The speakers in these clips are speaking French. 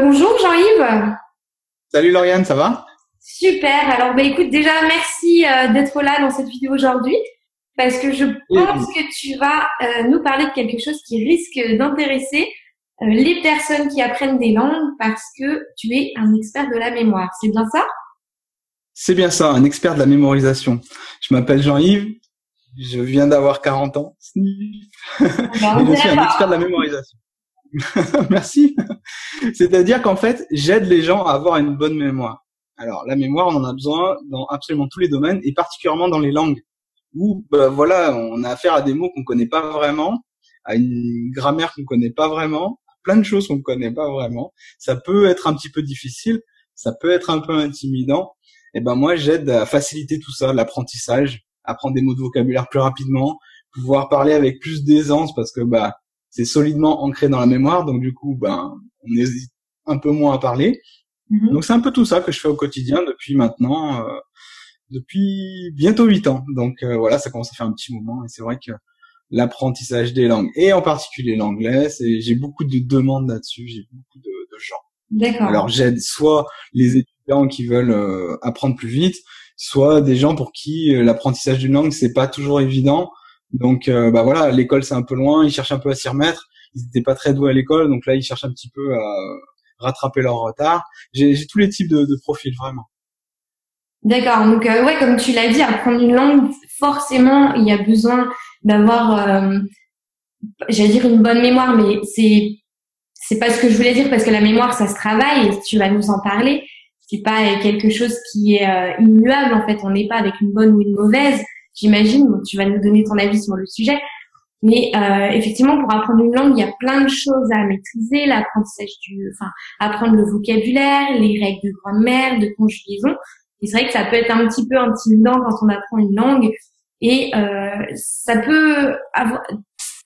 Bonjour Jean-Yves. Salut Lauriane, ça va? Super. Alors bah écoute, déjà merci euh, d'être là dans cette vidéo aujourd'hui parce que je pense que tu vas euh, nous parler de quelque chose qui risque d'intéresser euh, les personnes qui apprennent des langues parce que tu es un expert de la mémoire. C'est bien ça? C'est bien ça, un expert de la mémorisation. Je m'appelle Jean-Yves, je viens d'avoir 40 ans. Bah, je suis un expert de la mémorisation. Merci. C'est-à-dire qu'en fait, j'aide les gens à avoir une bonne mémoire. Alors, la mémoire, on en a besoin dans absolument tous les domaines et particulièrement dans les langues où, bah, voilà, on a affaire à des mots qu'on connaît pas vraiment, à une grammaire qu'on connaît pas vraiment, à plein de choses qu'on connaît pas vraiment. Ça peut être un petit peu difficile, ça peut être un peu intimidant. Et ben moi, j'aide à faciliter tout ça, l'apprentissage, apprendre des mots de vocabulaire plus rapidement, pouvoir parler avec plus d'aisance parce que bah c'est solidement ancré dans la mémoire, donc du coup, ben, on hésite un peu moins à parler. Mhm. Donc c'est un peu tout ça que je fais au quotidien depuis maintenant, euh, depuis bientôt huit ans. Donc euh, voilà, ça commence à faire un petit moment, et c'est vrai que l'apprentissage des langues, et en particulier l'anglais, c'est j'ai beaucoup de demandes là-dessus, j'ai beaucoup de, de gens. D'accord. Alors j'aide soit les étudiants qui veulent euh, apprendre plus vite, soit des gens pour qui euh, l'apprentissage d'une langue c'est pas toujours évident. Donc euh, bah voilà, l'école c'est un peu loin, ils cherchent un peu à s'y remettre. Ils n'étaient pas très doués à l'école, donc là ils cherchent un petit peu à rattraper leur retard. J'ai tous les types de, de profils vraiment. D'accord. Donc euh, ouais, comme tu l'as dit, apprendre une langue, forcément, il y a besoin d'avoir, euh, j'allais dire une bonne mémoire, mais c'est c'est pas ce que je voulais dire parce que la mémoire, ça se travaille tu vas nous en parler. C'est pas quelque chose qui est euh, immuable en fait. On n'est pas avec une bonne ou une mauvaise. J'imagine. Tu vas nous donner ton avis sur le sujet. Mais euh, effectivement, pour apprendre une langue, il y a plein de choses à maîtriser. L'apprentissage du, enfin, apprendre le vocabulaire, les règles de grammaire, de conjugaison. Et c'est vrai que ça peut être un petit peu intimidant quand on apprend une langue. Et euh, ça peut avoir,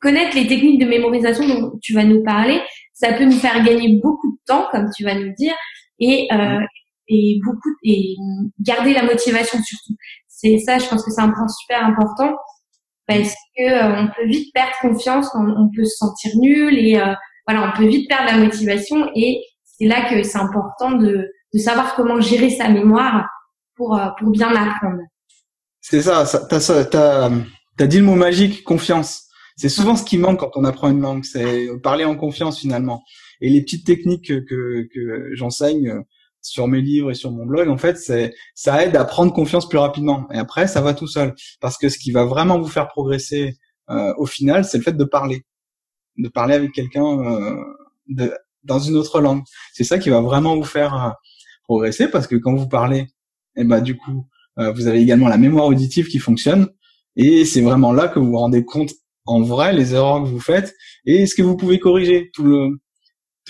connaître les techniques de mémorisation dont tu vas nous parler, ça peut nous faire gagner beaucoup de temps, comme tu vas nous dire, et euh, et beaucoup et garder la motivation surtout. C'est ça, je pense que c'est un point super important parce que euh, on peut vite perdre confiance, on, on peut se sentir nul et euh, voilà, on peut vite perdre la motivation et c'est là que c'est important de, savoir comment gérer sa mémoire pour euh, pour bien apprendre. C'est ça, ça t'as t'as dit le mot magique, confiance. C'est souvent ce qui manque quand on apprend une langue, c'est parler en confiance finalement. Et les petites techniques que que, j'enseigne sur mes livres et sur mon blog, en fait, c'est ça aide à prendre confiance plus rapidement. Et après, ça va tout seul, parce que ce qui va vraiment vous faire progresser euh, au final, c'est le fait de parler, de parler avec quelqu'un euh, dans une autre langue. C'est ça qui va vraiment vous faire euh, progresser, parce que quand vous parlez, et ben du coup, euh, vous avez également la mémoire auditive qui fonctionne, et c'est vraiment là que vous vous rendez compte en vrai les erreurs que vous faites et ce que vous pouvez corriger. Tout le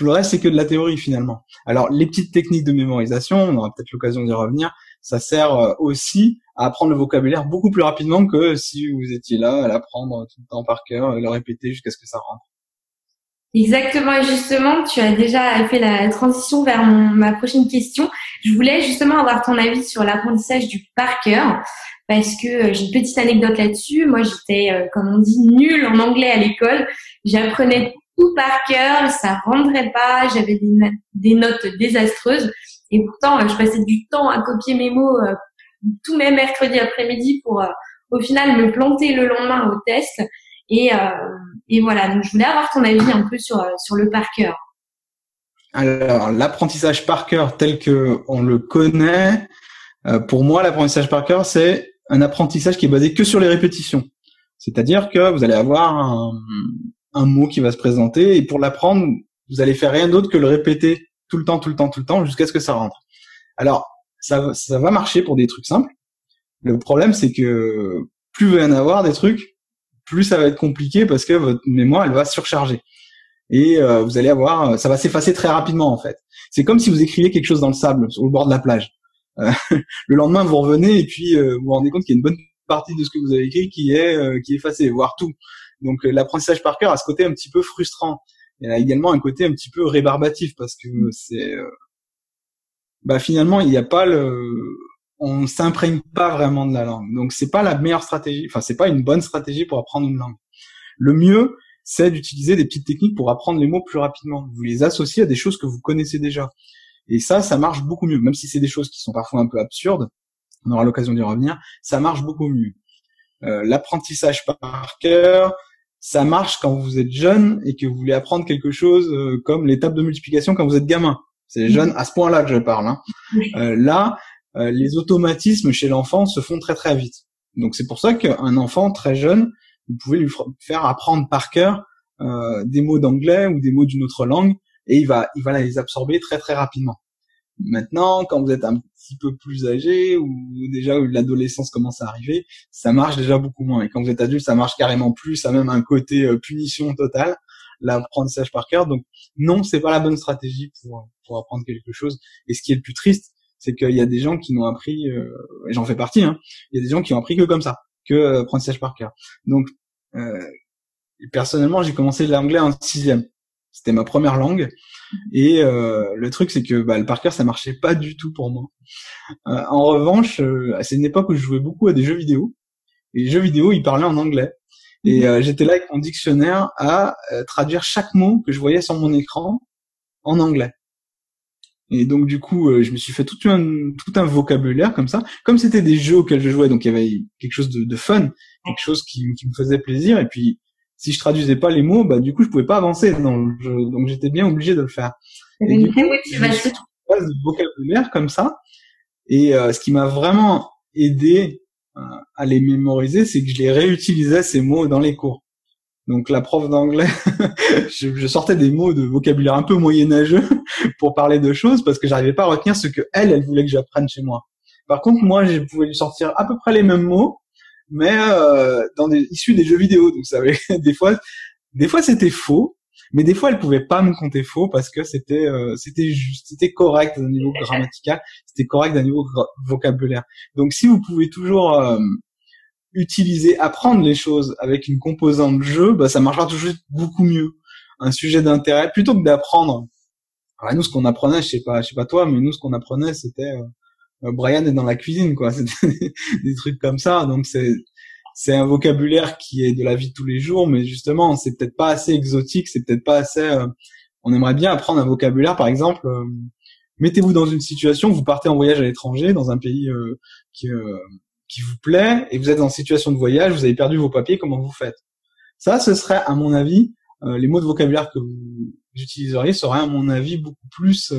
tout le reste c'est que de la théorie finalement. Alors les petites techniques de mémorisation, on aura peut-être l'occasion d'y revenir, ça sert euh, aussi à apprendre le vocabulaire beaucoup plus rapidement que si vous étiez là à l'apprendre tout le temps par cœur, et le répéter jusqu'à ce que ça rentre. Exactement, et justement, tu as déjà fait la transition vers ma prochaine question. Je voulais justement avoir ton avis sur l'apprentissage du par cœur, parce que euh, j'ai une petite anecdote là-dessus. Moi, j'étais, euh, comme on dit, nulle en anglais à l'école. J'apprenais tout par cœur, ça rendrait pas, j'avais des, no- des notes désastreuses, et pourtant, euh, je passais du temps à copier mes mots euh, tous mes mercredis après-midi pour, euh, au final, me planter le lendemain au test. Et, voilà, donc je voulais avoir ton avis un peu sur, sur le par cœur. Alors l'apprentissage par cœur tel que on le connaît, pour moi l'apprentissage par cœur c'est un apprentissage qui est basé que sur les répétitions. C'est-à-dire que vous allez avoir un, un mot qui va se présenter et pour l'apprendre, vous allez faire rien d'autre que le répéter tout le temps, tout le temps, tout le temps jusqu'à ce que ça rentre. Alors ça, va- ça va marcher pour des trucs simples. Le problème c'est que plus va y en avoir des trucs, plus ça va être compliqué parce que votre mémoire elle va surcharger et euh, vous allez avoir, ça va s'effacer très rapidement en fait. C'est comme si vous écriviez quelque chose dans le sable, sur le bord de la plage. Euh, le lendemain, vous revenez et puis euh, vous vous rendez compte qu'il y a une bonne partie de ce que vous avez écrit qui est euh, qui est effacée, voire tout. Donc euh, l'apprentissage par cœur a ce côté un petit peu frustrant. Il a également un côté un petit peu rébarbatif parce que c'est, euh, bah finalement il n'y a pas le, on s'imprègne pas vraiment de la langue. Donc c'est pas la meilleure stratégie, enfin c'est pas une bonne stratégie pour apprendre une langue. Le mieux, c'est d'utiliser des petites techniques pour apprendre les mots plus rapidement. Vous les associez à des choses que vous connaissez déjà. Et ça, ça marche beaucoup mieux, même si c'est des choses qui sont parfois un peu absurdes. On aura l'occasion d'y revenir. Ça marche beaucoup mieux. Euh, l'apprentissage par cœur, ça marche quand vous êtes jeune et que vous voulez apprendre quelque chose euh, comme l'étape de multiplication quand vous êtes gamin. C'est mm-hmm. jeune à ce point-là que je parle. Hein. Euh, là, les automatismes chez l'enfant se font très très vite. Donc c'est pour ça qu'un enfant très jeune, vous pouvez lui faire apprendre par cœur des mots d'anglais ou des mots d'une autre langue et il va il va les absorber très très rapidement. Maintenant, quand vous êtes un petit peu plus âgé ou déjà l'adolescence commence à arriver, ça marche déjà beaucoup moins. Et quand vous êtes adulte, ça marche carrément plus, ça a même un côté euh, punition totale, l'apprentissage par cœur. Donc non, c'est pas la bonne stratégie pour pour apprendre quelque chose. Et ce qui est le plus triste, c'est qu'il y a des gens qui n'ont appris, euh, et j'en fais partie, hein, il y a des gens qui ont appris que comme ça, que euh, apprentissage par cœur. Donc euh, personnellement, j'ai commencé l'anglais en sixième. C'était ma première langue. Et euh, le truc, c'est que bah, le par cœur, ça marchait pas du tout pour moi. Euh, en revanche, euh, c'est une époque où je jouais beaucoup à des jeux vidéo. Et les jeux vidéo, ils parlaient en anglais. Et mhm. j'étais là avec mon dictionnaire à traduire chaque mot que je voyais sur mon écran en anglais. Et donc du coup, je me suis fait tout un tout un vocabulaire comme ça. Comme c'était des jeux auxquels je jouais, donc il y avait quelque chose de, de fun, quelque chose qui, qui me faisait plaisir. Et puis si je traduisais pas les mots, bah du coup je pouvais pas avancer. Donc, donc j'étais bien obligé de le faire. Et du coup, de vocabulaire comme ça. Et euh, ce qui m'a vraiment aidé euh, à les mémoriser, c'est que je les réutilisais ces mots dans les cours. Donc la prof d'anglais, je, je, sortais des mots de vocabulaire un peu moyenâgeux pour parler de choses parce que j'arrivais pas à retenir ce que elle, elle voulait que j'apprenne chez moi. Par contre, moi, je pouvais lui sortir à peu près les mêmes mots mais euh, dans des issus des jeux vidéo. Donc ça avait des fois, des fois c'était faux, mais des fois elle pouvait pas me compter faux parce que c'était euh, c'était juste, c'était correct d'un niveau grammatical, c'était correct d'un niveau vocabulaire. Donc si vous pouvez toujours euh, utiliser, apprendre les choses avec une composante jeu, bah ça marchera toujours beaucoup mieux. Un sujet d'intérêt plutôt que d'apprendre. Alors nous ce qu'on apprenait, je sais pas, je sais pas toi, mais nous ce qu'on apprenait c'était euh, euh, Brian est dans la cuisine, quoi. C'est des trucs comme ça. Donc c'est c'est un vocabulaire qui est de la vie de tous les jours, mais justement, c'est peut-être pas assez exotique, c'est peut-être pas assez. Euh, on aimerait bien apprendre un vocabulaire, par exemple. Euh, mettez-vous dans une situation, vous partez en voyage à l'étranger, dans un pays qui qui vous plaît, et vous êtes en situation de voyage, vous avez perdu vos papiers, comment vous faites? Ça, ce serait, à mon avis, les mots de vocabulaire que vous utiliseriez seraient, à mon avis, beaucoup plus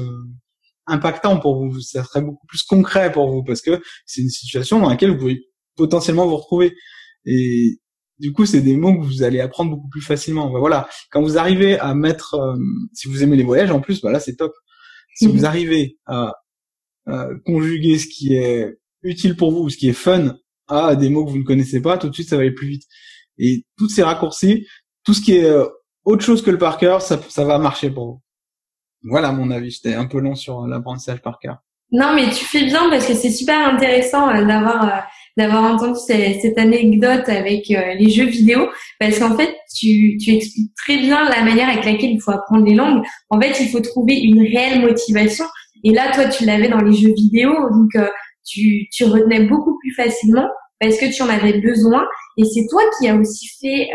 impactant pour vous, ça serait beaucoup plus concret pour vous parce que c'est une situation dans laquelle vous pouvez potentiellement vous retrouver. Et du coup, c'est des mots que vous allez apprendre beaucoup plus facilement. voilà, quand vous arrivez à mettre, euh, si vous aimez les voyages en plus, voilà, c'est top. Si vous mhm. arrivez à, conjuguer ce qui est utile pour vous, ce qui est fun, à des mots que vous ne connaissez pas, tout de suite, ça va aller plus vite. Et toutes ces raccourcis, tout ce qui est euh, autre chose que le par cœur, ça, ça va marcher pour vous. Voilà mon avis. J'étais un peu long sur l'apprentissage par cœur. Non, mais tu fais bien parce que c'est super intéressant euh, d'avoir euh, d'avoir entendu cette, anecdote avec euh, les jeux vidéo parce qu'en fait tu, tu expliques très bien la manière avec laquelle il faut apprendre les langues. En fait, il faut trouver une réelle motivation et là toi tu l'avais dans les jeux vidéo donc tu tu retenais beaucoup plus facilement parce que tu en avais besoin et c'est toi qui a aussi fait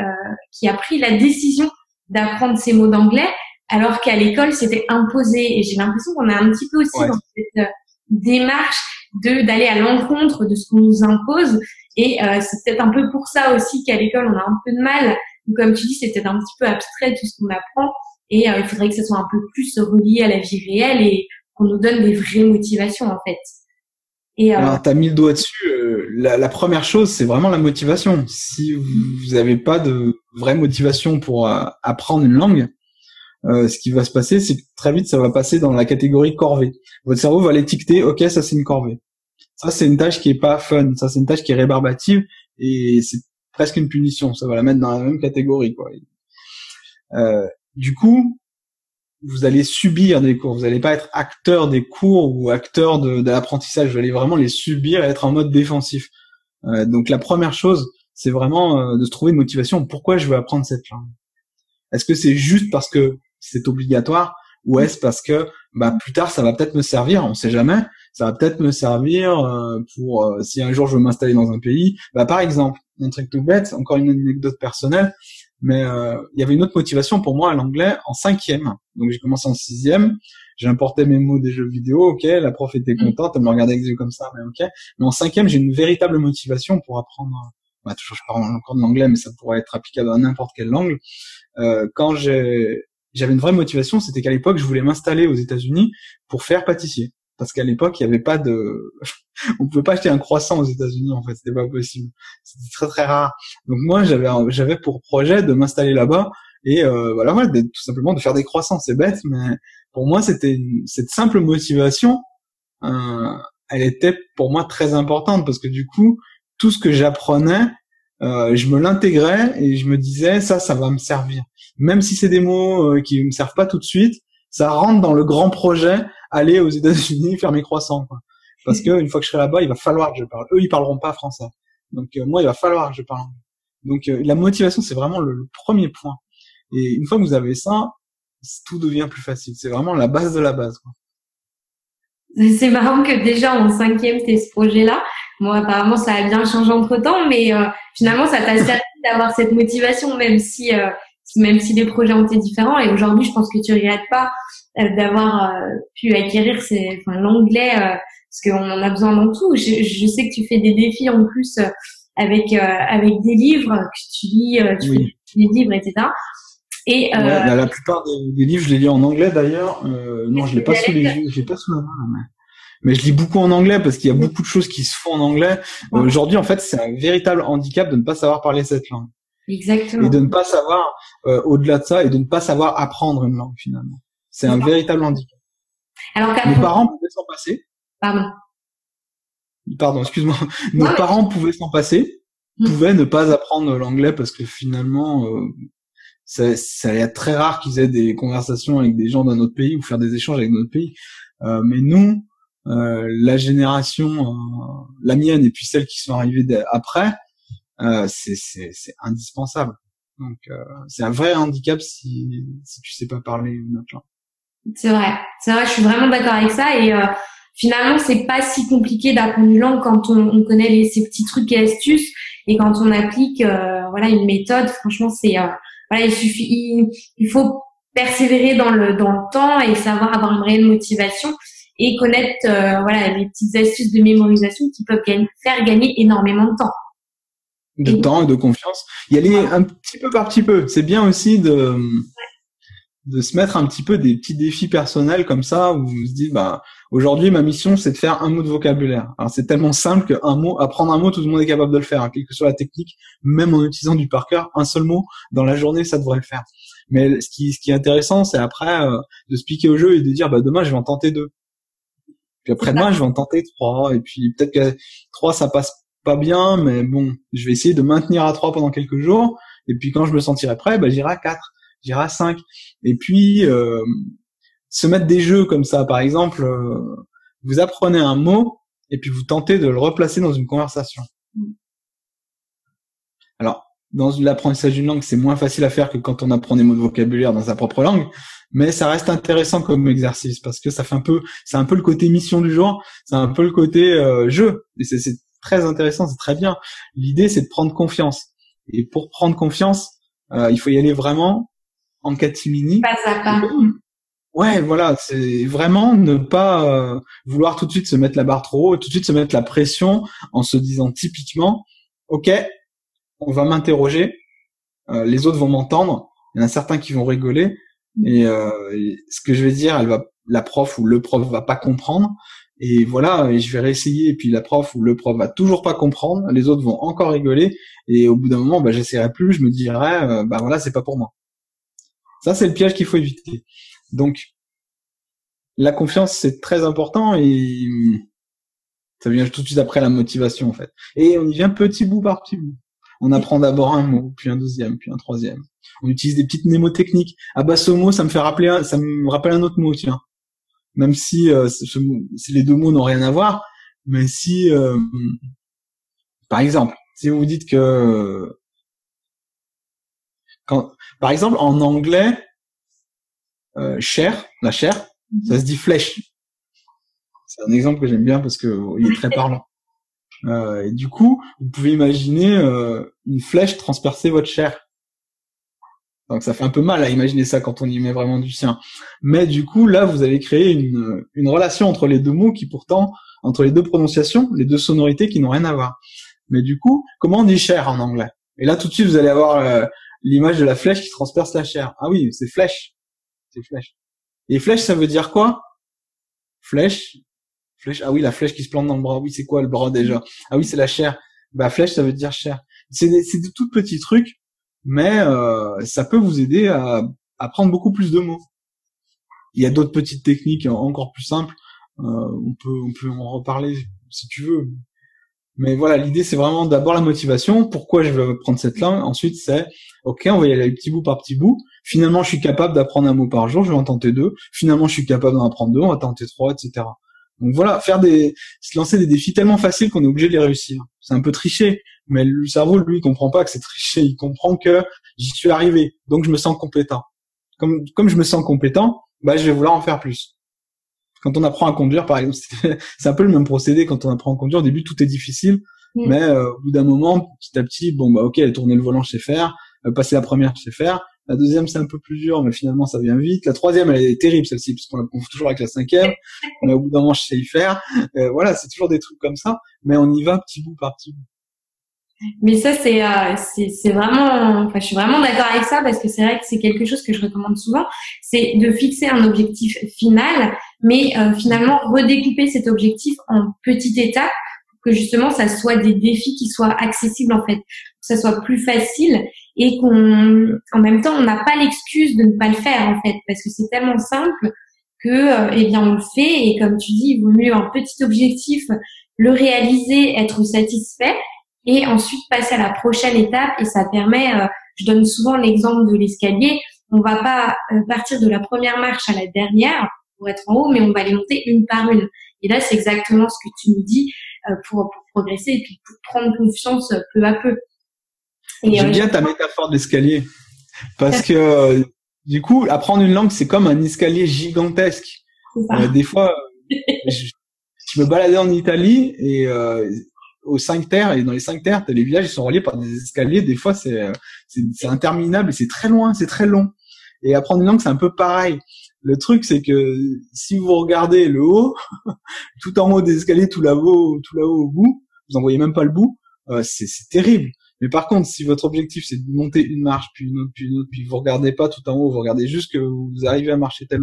qui a pris la décision d'apprendre ces mots d'anglais alors qu'à l'école c'était imposé. Et j'ai l'impression qu'on est un petit peu aussi dans cette euh, démarche de d'aller à l'encontre de ce qu'on nous impose. Et euh, c'est peut-être un peu pour ça aussi qu'à l'école on a un peu de mal. Comme tu dis c'est peut-être un petit peu abstrait tout ce qu'on apprend. Et euh, il faudrait que ça soit un peu plus relié à la vie réelle et qu'on nous donne des vraies motivations en fait. Et euh... Alors, t'as mis le doigt dessus. la, la, première chose, c'est vraiment la motivation. Si vous n'avez pas de vraie motivation pour apprendre une langue, euh, ce qui va se passer, c'est que très vite, ça va passer dans la catégorie corvée. Votre cerveau va l'étiqueter, ok, ça c'est une corvée. Ça c'est une tâche qui est pas fun, ça c'est une tâche qui est rébarbative et c'est presque une punition. Ça va la mettre dans la même catégorie, quoi. Euh, du coup, vous allez subir des cours. Vous n'allez pas être acteur des cours ou acteur de, de l'apprentissage. Vous allez vraiment les subir et être en mode défensif. Euh, donc la première chose, c'est vraiment euh, de se trouver une motivation. Pourquoi je veux apprendre cette langue? Est-ce que c'est juste parce que c'est obligatoire ou est-ce parce que bah plus tard ça va peut-être me servir, on sait jamais, ça va peut-être me servir euh, pour euh, si un jour je veux m'installer dans un pays, bah par exemple, un truc tout bête, encore une anecdote personnelle, Mais euh, il y avait une autre motivation pour moi à l'anglais en cinquième. Donc j'ai commencé en sixième, j'ai importé mes mots des jeux vidéo, ok, la prof était mm. contente, elle me regardait avec des yeux comme ça, mais ok. Mais en cinquième, j'ai une véritable motivation pour apprendre. Bah, toujours, je parle encore de l'anglais, mais ça pourrait être applicable à n'importe quelle langue. Euh, quand j'ai j'avais une vraie motivation, c'était qu'à l'époque, je voulais m'installer aux États-Unis pour faire pâtissier. Parce qu'à l'époque, il n'y avait pas de, on pouvait pas acheter un croissant aux États-Unis en fait, c'était pas possible. C'était très très rare. Donc moi, j'avais j'avais pour projet de m'installer là-bas et euh, voilà, voilà tout simplement de faire des croissants. C'est bête, mais pour moi, c'était cette simple motivation, euh, elle était pour moi très importante parce que du coup, tout ce que j'apprenais, euh, je me l'intégrais et je me disais ça, ça va me servir. Même si c'est des mots euh, qui me servent pas tout de suite, ça rentre dans le grand projet aller aux États-Unis faire mes croissants. Quoi. Parce que une fois que je serai là-bas, il va falloir que je parle. Eux, ils parleront pas français. Donc euh, moi, il va falloir que je parle. Donc euh, la motivation, c'est vraiment le, premier point. Et une fois que vous avez ça, tout devient plus facile. C'est vraiment la base de la base. Quoi. C'est marrant que déjà en cinquième, t'aies ce projet-là. Bon, apparemment, ça a bien changé entre temps, mais euh, finalement, ça t'a servi d'avoir cette motivation, même si, euh, même si les projets ont été différents. Et aujourd'hui, je pense que tu regrettes pas euh, d'avoir pu acquérir enfin, l'anglais, parce qu'on en a besoin dans tout. Je, je, sais que tu fais des défis en plus avec avec des livres que tu lis, tu fais des livres, etc. Et la, plupart des, livres, je les lis en anglais d'ailleurs. non, je l'ai pas sous les yeux, j'ai pas sous la main mais je lis beaucoup en anglais parce qu'il y a beaucoup de choses qui se font en anglais. Aujourd'hui, en fait, c'est un véritable handicap de ne pas savoir parler cette langue. Exactement. Et de ne pas savoir, euh, au-delà de ça, et de ne pas savoir apprendre une langue finalement. C'est un véritable handicap. Alors Nos parents pouvaient s'en passer. Pardon. Pardon, excuse-moi. Nos parents pouvaient s'en passer, mm. pouvaient ne pas apprendre l'anglais parce que finalement, euh, ça, ça est très rare qu'ils aient des conversations avec des gens d'un autre pays ou faire des échanges avec notre pays. Euh, mais nous, euh, la génération, euh, la mienne et puis celles qui sont arrivées après, euh, c'est indispensable. Donc c'est un vrai handicap si si tu sais pas parler une autre langue. C'est vrai, c'est vrai, je suis vraiment d'accord avec ça et finalement c'est pas si compliqué d'apprendre une langue quand on, on connaît les, ces petits trucs et astuces et quand on applique voilà une méthode. Franchement c'est voilà il suffit il, il, faut persévérer dans le dans le temps et savoir avoir une réelle motivation et connaître euh, voilà les petites astuces de mémorisation qui peuvent faire gagner énormément de temps. De temps et de confiance. Y aller un petit peu par petit peu. C'est bien aussi de de se mettre un petit peu des petits défis personnels comme ça où vous se dites bah aujourd'hui ma mission c'est de faire un mot de vocabulaire. Alors c'est tellement simple qu'un mot apprendre un mot tout le monde est capable de le faire, hein, quelle que soit la technique, même en utilisant du par cœur, un seul mot dans la journée ça devrait le faire. Mais ce qui ce qui est intéressant c'est après euh, de se piquer au jeu et de dire bah demain je vais en tenter deux. Puis après-demain, je vais en tenter trois. Et puis peut-être que trois, ça passe pas bien, mais bon, je vais essayer de maintenir à trois pendant quelques jours. Et puis quand je me sentirai prêt, bah, j'irai à quatre, j'irai à cinq. Et puis euh, se mettre des jeux comme ça, par exemple, euh, vous apprenez un mot et puis vous tentez de le replacer dans une conversation. Alors, dans l'apprentissage d'une langue, c'est moins facile à faire que quand on apprend des mots de vocabulaire dans sa propre langue, mais ça reste intéressant comme exercice parce que ça fait un peu, c'est un peu le côté mission du jour, c'est un peu le côté euh, jeu, et c'est très intéressant, c'est très bien. L'idée, c'est de prendre confiance, et pour prendre confiance, euh, il faut y aller vraiment en catimini. Pas à pas. Ouais, voilà, c'est vraiment ne pas euh, vouloir tout de suite se mettre la barre trop haut, tout de suite se mettre la pression en se disant typiquement, ok, on va m'interroger, les autres vont m'entendre, il y en a certains qui vont rigoler, euh, et, ce que je vais dire, elle va, la prof ou le prof va pas comprendre. Et voilà, et je vais réessayer. Et puis la prof ou le prof va toujours pas comprendre. Les autres vont encore rigoler. Et au bout d'un moment, bah, j'essaierai plus. Je me dirai, euh, bah voilà, c'est pas pour moi. Ça, c'est le piège qu'il faut éviter. Donc, la confiance, c'est très important et ça vient tout de suite après la motivation, en fait. Et on y vient petit bout par petit bout. On apprend d'abord un mot, puis un deuxième, puis un troisième. On utilise des petites mnémotechniques. Abasomo, ça me fait rappeler, ça me rappelle un autre mot, tiens. Même si, euh, les deux mots n'ont rien à voir, mais si, euh, par exemple, si vous dites que, quand, par exemple, en anglais, euh, chair, la chair, ça se dit flèche. C'est un exemple que j'aime bien parce que il est très parlant. Euh, et du coup, vous pouvez imaginer euh, une flèche transpercer votre chair. Donc ça fait un peu mal à imaginer ça quand on y met vraiment du sien. Mais du coup, là, vous allez créer une, une relation entre les deux mots qui pourtant, entre les deux prononciations, les deux sonorités qui n'ont rien à voir. Mais du coup, comment on dit chair en anglais? Et là, tout de suite, vous allez avoir euh, l'image de la flèche qui transperce la chair. Ah oui, c'est flèche. C'est flèche. Et flèche, ça veut dire quoi? Flèche. Flèche. Ah oui, la flèche qui se plante dans le bras. Oui, c'est quoi le bras déjà? Ah oui, c'est la chair. Bah flèche, ça veut dire chair. C'est des, c'est de tout petits trucs, mais euh, ça peut vous aider à, à prendre beaucoup plus de mots. Il y a d'autres petites techniques encore plus simples. Euh, on peut on peut en reparler si tu veux. Mais voilà, l'idée c'est vraiment d'abord la motivation. Pourquoi je veux prendre cette langue? Ensuite, c'est ok, on va y aller petit bout par petit bout. Finalement, je suis capable d'apprendre un mot par jour. Je vais en tenter deux. Finalement, je suis capable d'en apprendre deux. On va tenter trois, etc. Donc voilà, faire des, se lancer des défis tellement faciles qu'on est obligé de les réussir. C'est un peu tricher, mais le cerveau lui il comprend pas que c'est tricher. Il comprend que j'y suis arrivé, donc je me sens compétent. Comme comme je me sens compétent, bah je vais vouloir en faire plus. Quand on apprend à conduire, par exemple, c'est un peu le même procédé. Quand on apprend à conduire, au début, tout est difficile. Mm. Mais euh, au bout d'un moment, petit à petit, bon, bah ok, tourner le volant, je sais faire. Euh, passer la première, je sais faire. La deuxième, c'est un peu plus dur, mais finalement, ça vient vite. La troisième, elle est terrible, celle-ci, puisqu'on la confond toujours avec la cinquième. Mais au bout d'un moment, je sais y faire. Euh, voilà, c'est toujours des trucs comme ça. Mais on y va petit bout par petit bout. Mais ça, c'est euh, c'est vraiment, enfin, je suis vraiment d'accord avec ça parce que c'est vrai que c'est quelque chose que je recommande souvent, c'est de fixer un objectif final, mais euh, finalement redécouper cet objectif en petites étapes pour que justement ça soit des défis qui soient accessibles en fait, que ça soit plus facile et qu'on, en même temps, on n'a pas l'excuse de ne pas le faire en fait parce que c'est tellement simple que, euh, eh bien, on le fait et comme tu dis, il vaut mieux un petit objectif, le réaliser, être satisfait et ensuite passer à la prochaine étape et ça permet, euh, je donne souvent l'exemple de l'escalier, on va pas euh, partir de la première marche à la dernière pour être en haut, mais on va les monter une par une. Et là, c'est exactement ce que tu nous dis pour, progresser et pour prendre confiance peu à peu. J'aime bien ta métaphore d'escalier parce que du coup, apprendre une langue, c'est comme un escalier gigantesque. des fois, je, je, me baladais en Italie et aux cinq terres et dans les cinq terres, les villages ils sont reliés par des escaliers. Des fois, c'est c'est interminable et c'est très loin, c'est très long. Et apprendre une langue, c'est un peu pareil. Le truc, c'est que si vous regardez le haut, tout en haut des escaliers, tout là-haut, tout là-haut au bout, vous en voyez même pas le bout. Euh, c'est terrible. Mais par contre, si votre objectif c'est de monter une marche, puis une autre, puis une autre, puis vous regardez pas tout en haut, vous regardez juste que vous arrivez à marcher tel,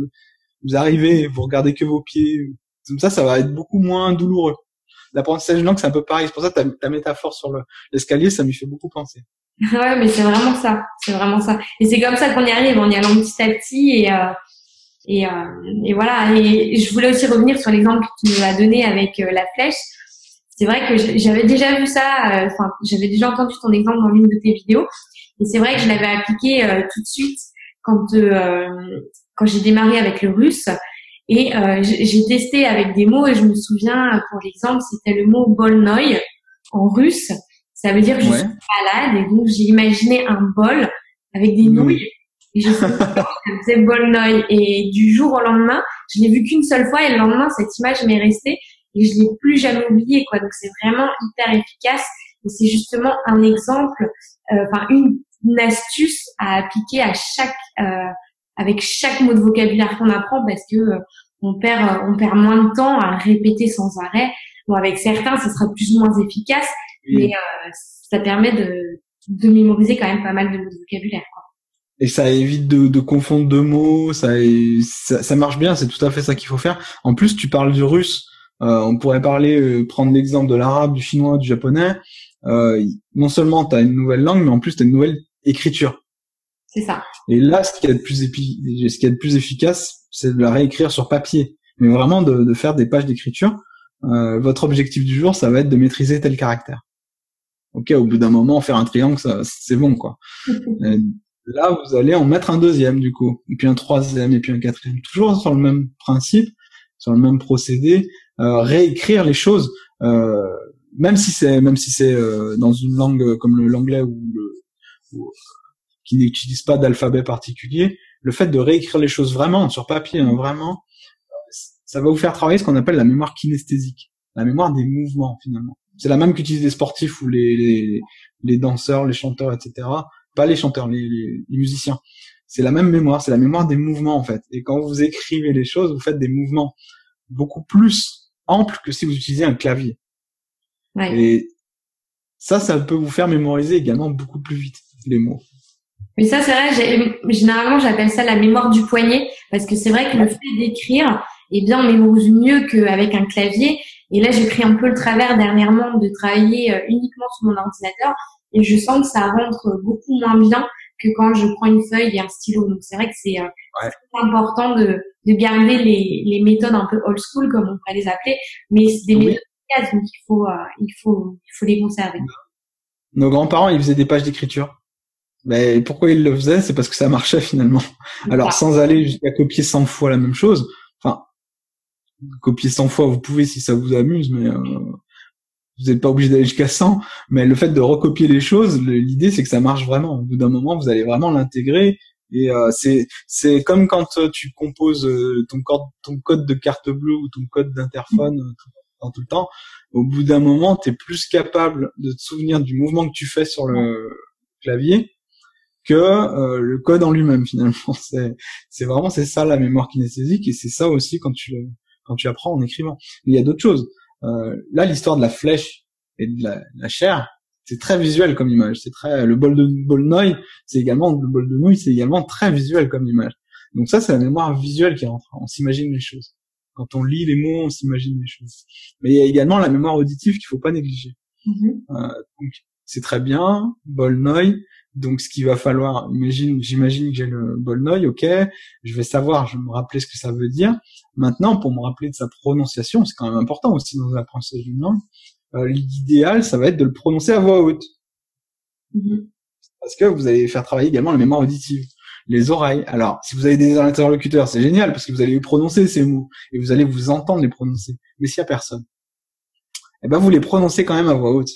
vous arrivez, vous regardez que vos pieds, comme ça, ça va être beaucoup moins douloureux l'apprentissage de langue, c'est un peu pareil. C'est pour ça que ta, ta métaphore sur l'escalier, ça m'y fait beaucoup penser. ouais, mais c'est vraiment ça. C'est vraiment ça. Et c'est comme ça qu'on y arrive, en y allant petit à petit et euh, et, euh, et voilà. Et je voulais aussi revenir sur l'exemple que tu nous as donné avec euh, la flèche. C'est vrai que j'avais déjà vu ça. Euh, enfin, j'avais déjà entendu ton exemple dans l'une de tes vidéos. Et c'est vrai que je l'avais appliqué euh, tout de suite quand quand j'ai démarré avec le russe. Et euh, j'ai testé avec des mots et je me souviens, pour l'exemple, c'était le mot bolnoï en russe. Ça veut dire je suis malade et donc j'ai imaginé un bol avec des nouilles. Et je ça faisait bolnoï. Et du jour au lendemain, je l'ai vu qu'une seule fois et le lendemain, cette image m'est restée et je l'ai plus jamais oublié quoi. Donc c'est vraiment hyper efficace et c'est justement un exemple, euh, enfin une, une, astuce à appliquer à chaque euh, avec chaque mot de vocabulaire qu'on apprend parce que euh, on perd euh, on perd moins de temps à répéter sans arrêt. Bon, avec certains, ça sera plus ou moins efficace, mais euh, ça permet de, de mémoriser quand même pas mal de mots de vocabulaire. Quoi. Et ça évite de, de confondre deux mots, ça, ça, ça marche bien, c'est tout à fait ça qu'il faut faire. En plus, tu parles du russe, euh, on pourrait parler, prendre l'exemple de l'arabe, du chinois, du japonais. Euh, non seulement tu as une nouvelle langue, mais en plus tu as une nouvelle écriture. C'est ça. Et là, ce qui est le plus, épi... ce qui est le plus efficace, c'est de la réécrire sur papier, mais vraiment de, de faire des pages d'écriture. Euh, votre objectif du jour, ça va être de maîtriser tel caractère. Ok, au bout d'un moment, faire un triangle, ça, c'est bon, quoi. là, vous allez en mettre un deuxième, du coup, et puis un troisième, et puis un quatrième, toujours sur le même principe, sur le même procédé, euh, réécrire les choses, euh, même si c'est, même si c'est euh, dans une langue comme l'anglais ou le qui n'utilisent pas d'alphabet particulier, le fait de réécrire les choses vraiment sur papier, hein, vraiment, ça va vous faire travailler ce qu'on appelle la mémoire kinesthésique, la mémoire des mouvements finalement. C'est la même qu'utilisent les sportifs ou les, les, les, danseurs, les chanteurs, etc. pas les chanteurs, les, les, musiciens. C'est la même mémoire, c'est la mémoire des mouvements en fait. Et quand vous écrivez les choses, vous faites des mouvements beaucoup plus amples que si vous utilisez un clavier. Ouais. Et ça, ça peut vous faire mémoriser également beaucoup plus vite les mots. Mais ça, c'est vrai, généralement, j'appelle ça la mémoire du poignet, parce que c'est vrai que le fait d'écrire, eh bien, on mémorise mieux qu'avec un clavier. Et là, j'ai pris un peu le travers dernièrement de travailler euh, uniquement sur mon ordinateur, et je sens que ça rentre beaucoup moins bien que quand je prends une feuille et un stylo. Donc, c'est vrai que c'est euh, important de, de garder les, les méthodes un peu old school, comme on pourrait les appeler, mais c'est des méthodes donc il faut, euh, il faut, il faut les conserver. Nos grands-parents, ils faisaient des pages d'écriture. Mais pourquoi ils le faisaient? C'est parce que ça marchait finalement. Alors sans aller jusqu'à copier 100 fois la même chose. Enfin, copier 100 fois, vous pouvez si ça vous amuse, mais euh, vous n'êtes pas obligé d'aller jusqu'à 100. Mais le fait de recopier les choses, l'idée c'est que ça marche vraiment. Au bout d'un moment, vous allez vraiment l'intégrer. Et euh, c'est c'est comme quand tu composes ton code ton code de carte bleue ou ton code d'interphone tout le temps, au bout d'un moment, tu es plus capable de te souvenir du mouvement que tu fais sur le clavier que euh, le code en lui-même finalement. C'est c'est vraiment c'est ça la mémoire kinesthésique et c'est ça aussi quand tu quand tu apprends en écrivant. Il y a d'autres choses. Euh, là, l'histoire de la flèche et de la, la chair, c'est très visuel comme image. C'est très le bol de bol noy, c'est également le bol de nouilles, c'est également très visuel comme image. Donc ça, c'est la mémoire visuelle qui rentre. On s'imagine les choses. Quand on lit les mots, on s'imagine les choses. Mais il y a également la mémoire auditive qu'il faut pas négliger. Mm-hmm. Euh, donc c'est très bien, Bolnoy. Donc ce qu'il va falloir, imagine, j'imagine que j'ai le Bolnoy, ok, je vais savoir, je vais me rappeler ce que ça veut dire. Maintenant, pour me rappeler de sa prononciation, c'est quand même important aussi dans l'apprentissage d'une langue. Euh, L'idéal, ça va être de le prononcer à voix haute. Mm-hmm. Parce que vous allez faire travailler également la mémoire auditive les oreilles. Alors, si vous avez des interlocuteurs, c'est génial parce que vous allez prononcer ces mots et vous allez vous entendre les prononcer. Mais s'il y a personne, eh ben vous les prononcez quand même à voix haute.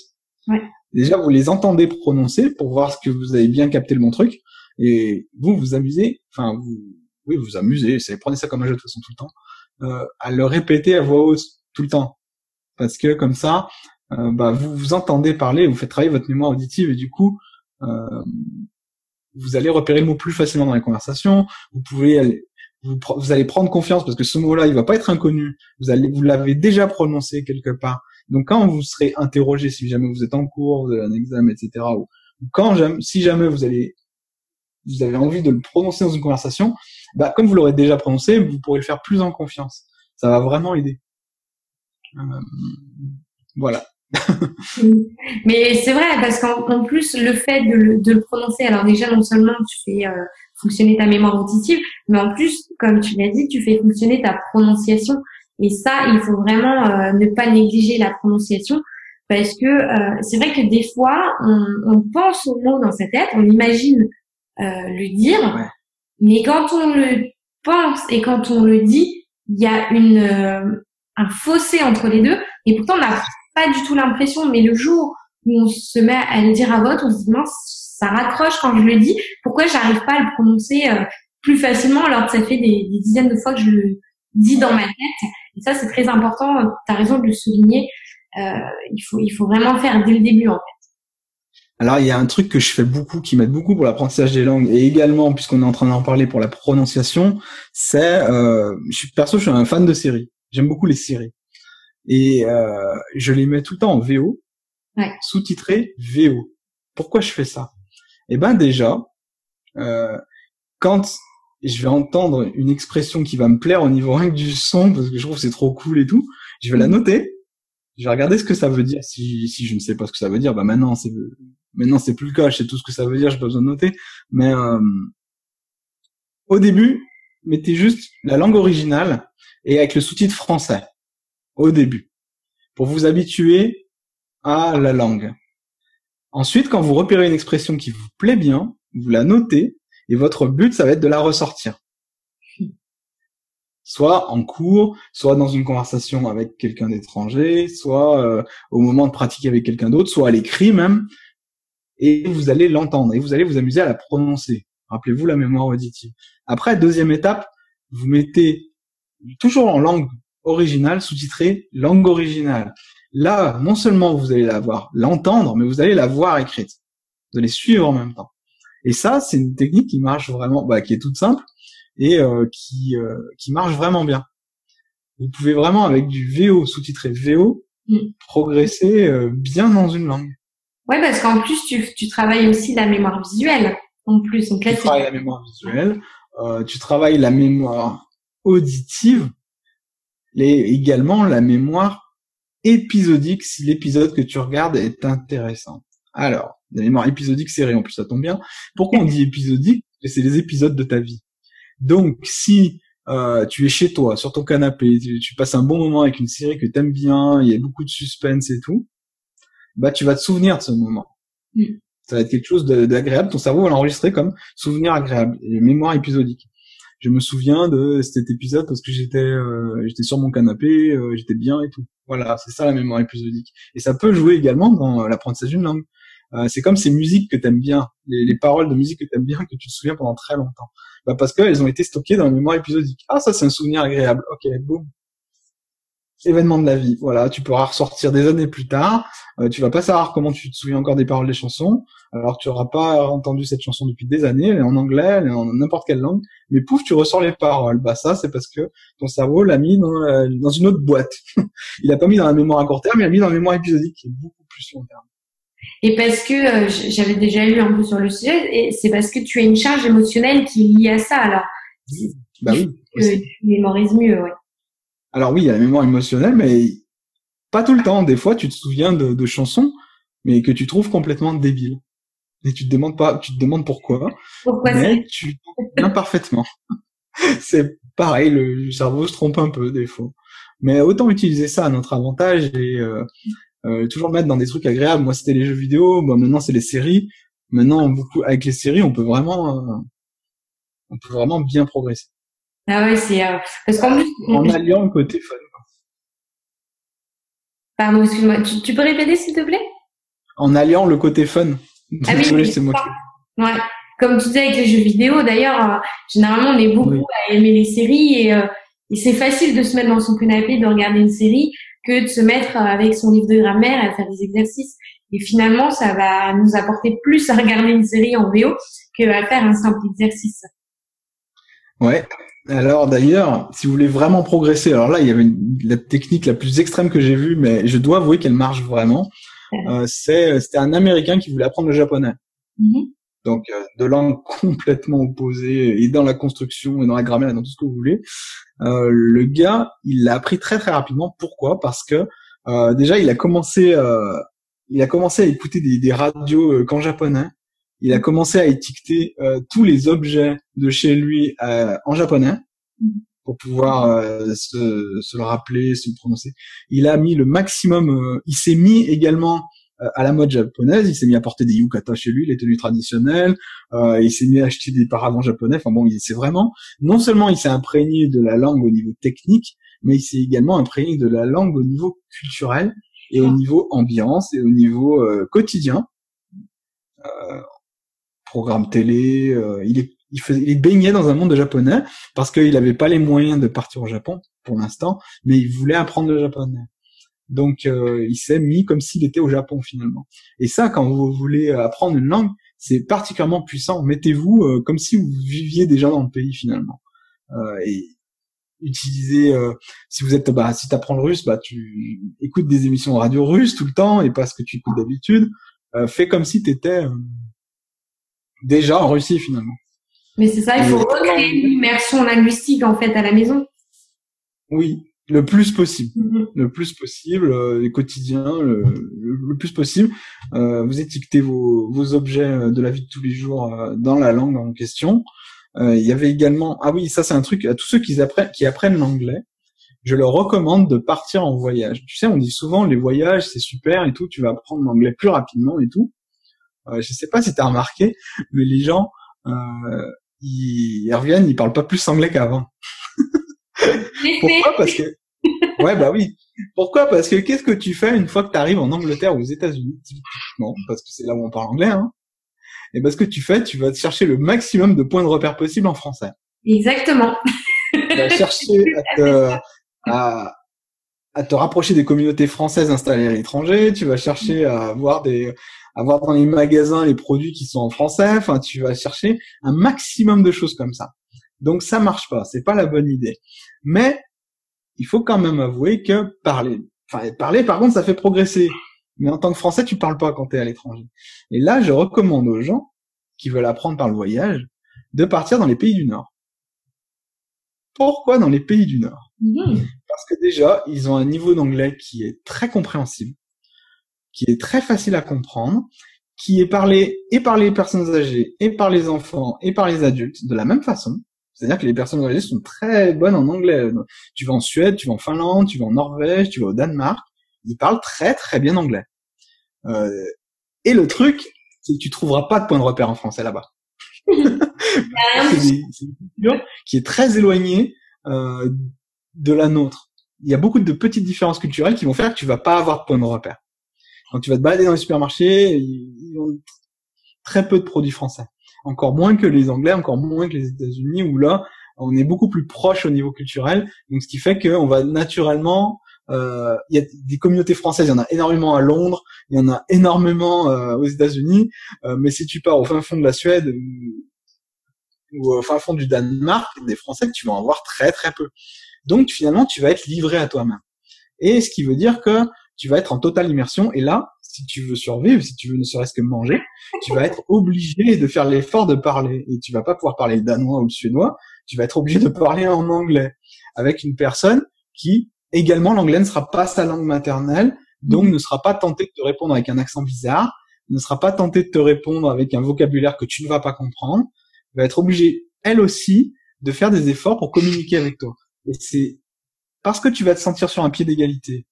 Ouais. Déjà, vous les entendez prononcer pour voir ce que vous avez bien capté le bon truc et vous vous amusez. Enfin, vous, oui, vous vous amusez. Prenez ça comme un jeu de toute façon tout le temps euh, à le répéter à voix haute tout le temps parce que comme ça, euh, bah, vous vous entendez parler, vous faites travailler votre mémoire auditive et du coup, euh, vous allez repérer le mot plus facilement dans les conversations. Vous pouvez aller, vous, vous, allez prendre confiance parce que ce mot-là, il va pas être inconnu. Vous allez, vous l'avez déjà prononcé quelque part. Donc quand vous serez interrogé, si jamais vous êtes en cours, vous avez un examen, etc., ou quand si jamais vous allez, vous avez envie de le prononcer dans une conversation, bah comme vous l'aurez déjà prononcé, vous pourrez le faire plus en confiance. Ça va vraiment aider. Euh, voilà. Mais c'est vrai, parce qu'en plus, le fait de le, de le, prononcer, alors déjà, non seulement tu fais euh, fonctionner ta mémoire auditive, mais en plus, comme tu l'as dit, tu fais fonctionner ta prononciation. Et ça, il faut vraiment euh, ne pas négliger la prononciation, parce que euh, c'est vrai que des fois, on, on, pense au mot dans sa tête, on imagine le dire, mais quand on le pense et quand on le dit, il y a une un fossé entre les deux, et pourtant on a pas du tout l'impression, mais le jour où on se met à le dire à voix, on se dit mince, ça raccroche quand je le dis. Pourquoi j'arrive pas à le prononcer euh, plus facilement alors que ça fait des, dizaines de fois que je le dis dans ma tête? Et ça, c'est très important. Tu as raison de le souligner. Euh, il faut, il faut vraiment faire dès le début en fait. Alors il y a un truc que je fais beaucoup, qui m'aide beaucoup pour l'apprentissage des langues, et également puisqu'on est en train d'en parler pour la prononciation, c'est, euh, je suis perso, je suis un fan de séries. J'aime beaucoup les séries et euh, je les mets tout le temps en VO, ouais. sous-titré VO. Pourquoi je fais ça? Eh ben déjà, euh, je vais entendre une expression qui va me plaire au niveau rien que du son, parce que je trouve que c'est trop cool et tout, je vais la mm. noter, je vais regarder ce que ça veut dire. Si, si je ne sais pas ce que ça veut dire, bah maintenant c'est maintenant c'est plus le cas, je sais tout ce que ça veut dire, j'ai pas besoin de noter. Mais euh, au début, mettez juste la langue originale et avec le sous-titre français au début, pour vous habituer à la langue. Ensuite, quand vous repérez une expression qui vous plaît bien, vous la notez, et votre but, ça va être de la ressortir. Soit en cours, soit dans une conversation avec quelqu'un d'étranger, soit euh, au moment de pratiquer avec quelqu'un d'autre, soit à l'écrit même, et vous allez l'entendre, et vous allez vous amuser à la prononcer. Rappelez-vous la mémoire auditive. Après, deuxième étape, vous mettez toujours en langue original sous-titré langue originale. Là, non seulement vous allez la voir, l'entendre, mais vous allez la voir écrite. Vous allez suivre en même temps. Et ça, c'est une technique qui marche vraiment, bah, qui est toute simple et euh, qui qui marche vraiment bien. Vous pouvez vraiment avec du VO sous-titré VO mm. progresser bien dans une langue. Ouais, parce qu'en plus tu, tu travailles aussi la mémoire visuelle. En plus, donc là, tu travailles la mémoire visuelle, euh, tu travailles la mémoire auditive, et également la mémoire épisodique si l'épisode que tu regardes est intéressant. Alors, la mémoire épisodique série en plus, ça tombe bien. Pourquoi on dit épisodique? C'est les épisodes de ta vie. Donc, si euh, tu es chez toi, sur ton canapé, tu, passes un bon moment avec une série que t'aimes bien, il y a beaucoup de suspense et tout, bah tu vas te souvenir de ce moment. Mm. Ça va être quelque chose d'agréable. Ton cerveau va l'enregistrer comme souvenir agréable, et mémoire épisodique. Je me souviens de cet épisode parce que j'étais euh, j'étais sur mon canapé, euh, j'étais bien et tout. Voilà, c'est ça la mémoire épisodique. Et ça peut jouer également dans l'apprentissage d'une langue. Euh, c'est comme ces musiques que t'aimes bien, les, les, paroles de musique que t'aimes bien, que tu te souviens pendant très longtemps. Bah parce qu'elles ont été stockées dans la mémoire épisodique. Ah ça c'est un souvenir agréable. Ok, boum, événement de la vie. Voilà, tu pourras ressortir des années plus tard. Euh, tu vas pas savoir comment tu te souviens encore des paroles des chansons. Alors tu auras pas entendu cette chanson depuis des années. Elle est en anglais, elle est en n'importe quelle langue. Mais pouf, tu ressors les paroles. Bah ça, c'est parce que ton cerveau l'a mis dans, euh, dans une autre boîte. il a pas mis dans la mémoire à court terme, il a mis dans la mémoire épisodique qui est beaucoup plus long terme. Et parce que euh, j'avais déjà lu un peu sur le sujet, et c'est parce que tu as une charge émotionnelle qui est liée à ça. Alors, bah oui. tu mémorises mieux, ouais. Alors oui, il y a la mémoire émotionnelle, mais pas tout le temps. Des fois, tu te souviens de, chansons, mais que tu trouves complètement débiles. Et tu te demandes pas, tu te demandes pourquoi. Pourquoi mais tu te parfaitement. c'est pareil, le cerveau se trompe un peu des fois. Mais autant utiliser ça à notre avantage et euh, toujours mettre dans des trucs agréables. Moi, c'était les jeux vidéo. Bon, maintenant, c'est les séries. Maintenant, beaucoup avec les séries, on peut vraiment, euh, on peut vraiment bien progresser. Ah ouais, c'est euh, parce qu'en plus en alliant le côté fun. Pardon, excuse-moi. Tu, peux répéter s'il te plaît? En alliant le côté fun. Ah oui, c'est moi. Ouais. Comme tu disais avec les jeux vidéo, d'ailleurs, euh, généralement on est beaucoup à aimer les séries et, euh, et c'est facile de se mettre dans son canapé de regarder une série que de se mettre avec son livre de grammaire à faire des exercices. Et finalement, ça va nous apporter plus à regarder une série en VO qu'à faire un simple exercice. Ouais, alors d'ailleurs, si vous voulez vraiment progresser, alors là il y avait la technique la plus extrême que j'ai vue, mais je dois avouer qu'elle marche vraiment. Euh, c'est c'était un Américain qui voulait apprendre le japonais. Mm-hmm. Donc euh, de langues complètement opposées et dans la construction et dans la grammaire et dans tout ce que vous voulez. Euh, le gars, il l'a appris très très rapidement. Pourquoi? Parce que euh, déjà il a commencé il a commencé à écouter des, radios qu'en japonais il a commencé à étiqueter euh, tous les objets de chez lui euh, en japonais pour pouvoir euh, se, se, le rappeler, se le prononcer. Il a mis le maximum. il s'est mis également à la mode japonaise. Il s'est mis à porter des yukata chez lui, les tenues traditionnelles. il s'est mis à acheter des paravents japonais. Enfin bon, il s'est vraiment. Non seulement il s'est imprégné de la langue au niveau technique, mais il s'est également imprégné de la langue au niveau culturel et au niveau ambiance et au niveau quotidien. Euh, programme télé. Euh, il est il, faisait, il baignait dans un monde de japonais parce qu'il n'avait pas les moyens de partir au Japon pour l'instant, mais il voulait apprendre le japonais. Donc euh, il s'est mis comme s'il était au Japon finalement. Et ça, quand vous voulez apprendre une langue, c'est particulièrement puissant. Mettez-vous euh, comme si vous viviez déjà dans le pays finalement. et utilisez, si vous êtes, bah, si t'apprends le russe, bah tu écoutes des émissions radio russes tout le temps et pas ce que tu écoutes d'habitude. fais comme si t'étais déjà en Russie finalement. Mais c'est ça, il faut recréer une immersion linguistique en fait à la maison. Oui, le plus possible, mm-hmm. le plus possible, euh, les quotidiens, le, le, plus possible. Euh, vous étiquetez vos, vos, objets euh, de la vie de tous les jours euh, dans la langue en question. Euh, il y avait également, ah oui, ça c'est un truc à tous ceux qui apprennent, qui apprennent l'anglais. Je leur recommande de partir en voyage. Tu sais, on dit souvent les voyages c'est super et tout, tu vas apprendre l'anglais plus rapidement et tout. Euh, je sais pas si tu as remarqué, mais les gens, euh, ils, reviennent, ils parlent pas plus anglais qu'avant. Pourquoi Parce que ouais bah oui. Pourquoi Parce que qu'est-ce que tu fais une fois que tu arrives en Angleterre ou aux États-Unis typiquement parce que c'est là où on parle anglais hein? Et ben ce que tu fais, tu vas chercher le maximum de points de repère possible en français. Exactement. Tu vas chercher à te, à, à te rapprocher des communautés françaises installées à l'étranger, tu vas chercher à voir des avoir dans les magasins les produits qui sont en français. Enfin, tu vas chercher un maximum de choses comme ça. Donc ça marche pas, c'est pas la bonne idée. Mais il faut quand même avouer que parler, enfin parler par contre ça fait progresser. Mais en tant que Français, tu parles pas quand tu es à l'étranger. Et là, je recommande aux gens qui veulent apprendre par le voyage de partir dans les pays du Nord. Pourquoi dans les pays du Nord? Mmh. Parce que déjà, ils ont un niveau d'anglais qui est très compréhensible, qui est très facile à comprendre, qui est parlé et par les personnes âgées, et par les enfants, et par les adultes de la même façon. C'est-à-dire que les personnes âgées sont très bonnes en anglais. Tu vas en Suède, tu vas en Finlande, tu vas en Norvège, tu vas au Danemark, ils parlent très très bien anglais. Euh, et le truc, c'est que tu trouveras pas de point de repère en français là-bas. c'est une culture qui est très éloignée euh, de la nôtre. Il y a beaucoup de petites différences culturelles qui vont faire que tu vas pas avoir de point de repère. Quand tu vas te balader dans les supermarchés, ils ont très peu de produits français. Encore moins que les Anglais, encore moins que les États-Unis, où là, on est beaucoup plus proche au niveau culturel. Donc, ce qui fait qu'on va naturellement euh, il y a des communautés françaises, il y en a énormément à Londres, il y en a énormément euh, aux États-Unis, euh, mais si tu pars au fin fond de la Suède ou, au fin fond du Danemark, des Français, tu vas en voir très très peu. Donc finalement, tu vas être livré à toi-même. Et ce qui veut dire que tu vas être en totale immersion. Et là, si tu veux survivre, si tu veux ne serait-ce que manger, tu vas être obligé de faire l'effort de parler. Et tu vas pas pouvoir parler le danois ou le suédois. Tu vas être obligé de parler en anglais avec une personne qui Également, l'anglais ne sera pas sa langue maternelle, donc mhm. ne sera pas tenté de te répondre avec un accent bizarre, ne sera pas tenté de te répondre avec un vocabulaire que tu ne vas pas comprendre, va être obligée, elle aussi, de faire des efforts pour communiquer avec toi. Et c'est parce que tu vas te sentir sur un pied d'égalité,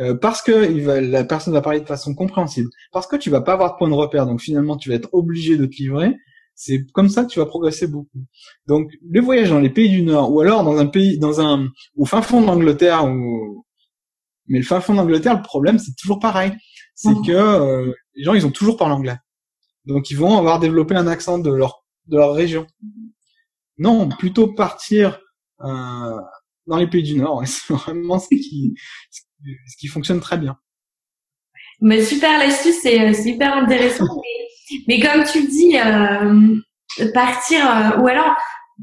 euh, parce que la personne va parler de façon compréhensible, parce que tu vas pas avoir de point de repère, donc finalement tu vas être obligé de te livrer, c'est comme ça que tu vas progresser beaucoup. Donc, le voyage dans les pays du Nord, ou alors dans un pays, dans un, au fin fond d'Angleterre, ou, mais le fin fond d'Angleterre, le problème, c'est toujours pareil. C'est que euh, les gens, ils ont toujours parlé anglais. Donc, ils vont avoir développé un accent de leur, de leur région. Non, plutôt partir euh, dans les pays du Nord. C'est vraiment ce qui, ce qui fonctionne très bien. Mais super l'astuce, c'est euh, super intéressant. Mais comme tu le dis, euh, partir euh, ou alors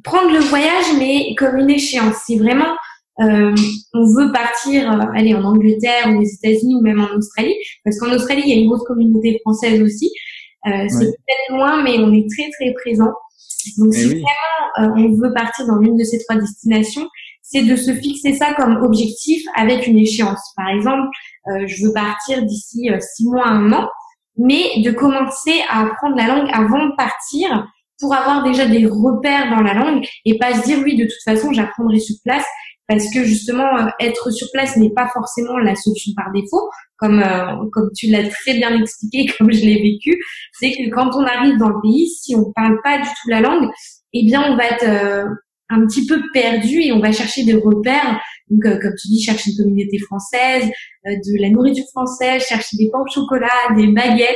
prendre le voyage, mais comme une échéance. Si vraiment euh, on veut partir, aller en Angleterre ou aux États-Unis ou même en Australie, parce qu'en Australie il y a une grosse communauté française aussi. C'est peut-être loin, mais on est très très présent. Donc eh si vraiment on veut partir dans l'une de ces trois destinations, c'est de se fixer ça comme objectif avec une échéance. Par exemple, je veux partir d'ici six mois, un an mais de commencer à apprendre la langue avant de partir pour avoir déjà des repères dans la langue et pas se dire oui de toute façon j'apprendrai sur place parce que justement euh, être sur place n'est pas forcément la solution par défaut comme euh, comme tu l'as très bien expliqué comme je l'ai vécu c'est que quand on arrive dans le pays si on parle pas du tout la langue eh bien on va être euh, un petit peu perdu et on va chercher des repères. Donc, euh, comme tu dis, chercher une communauté française, euh, de la nourriture française, chercher des pains au chocolat, des baguettes,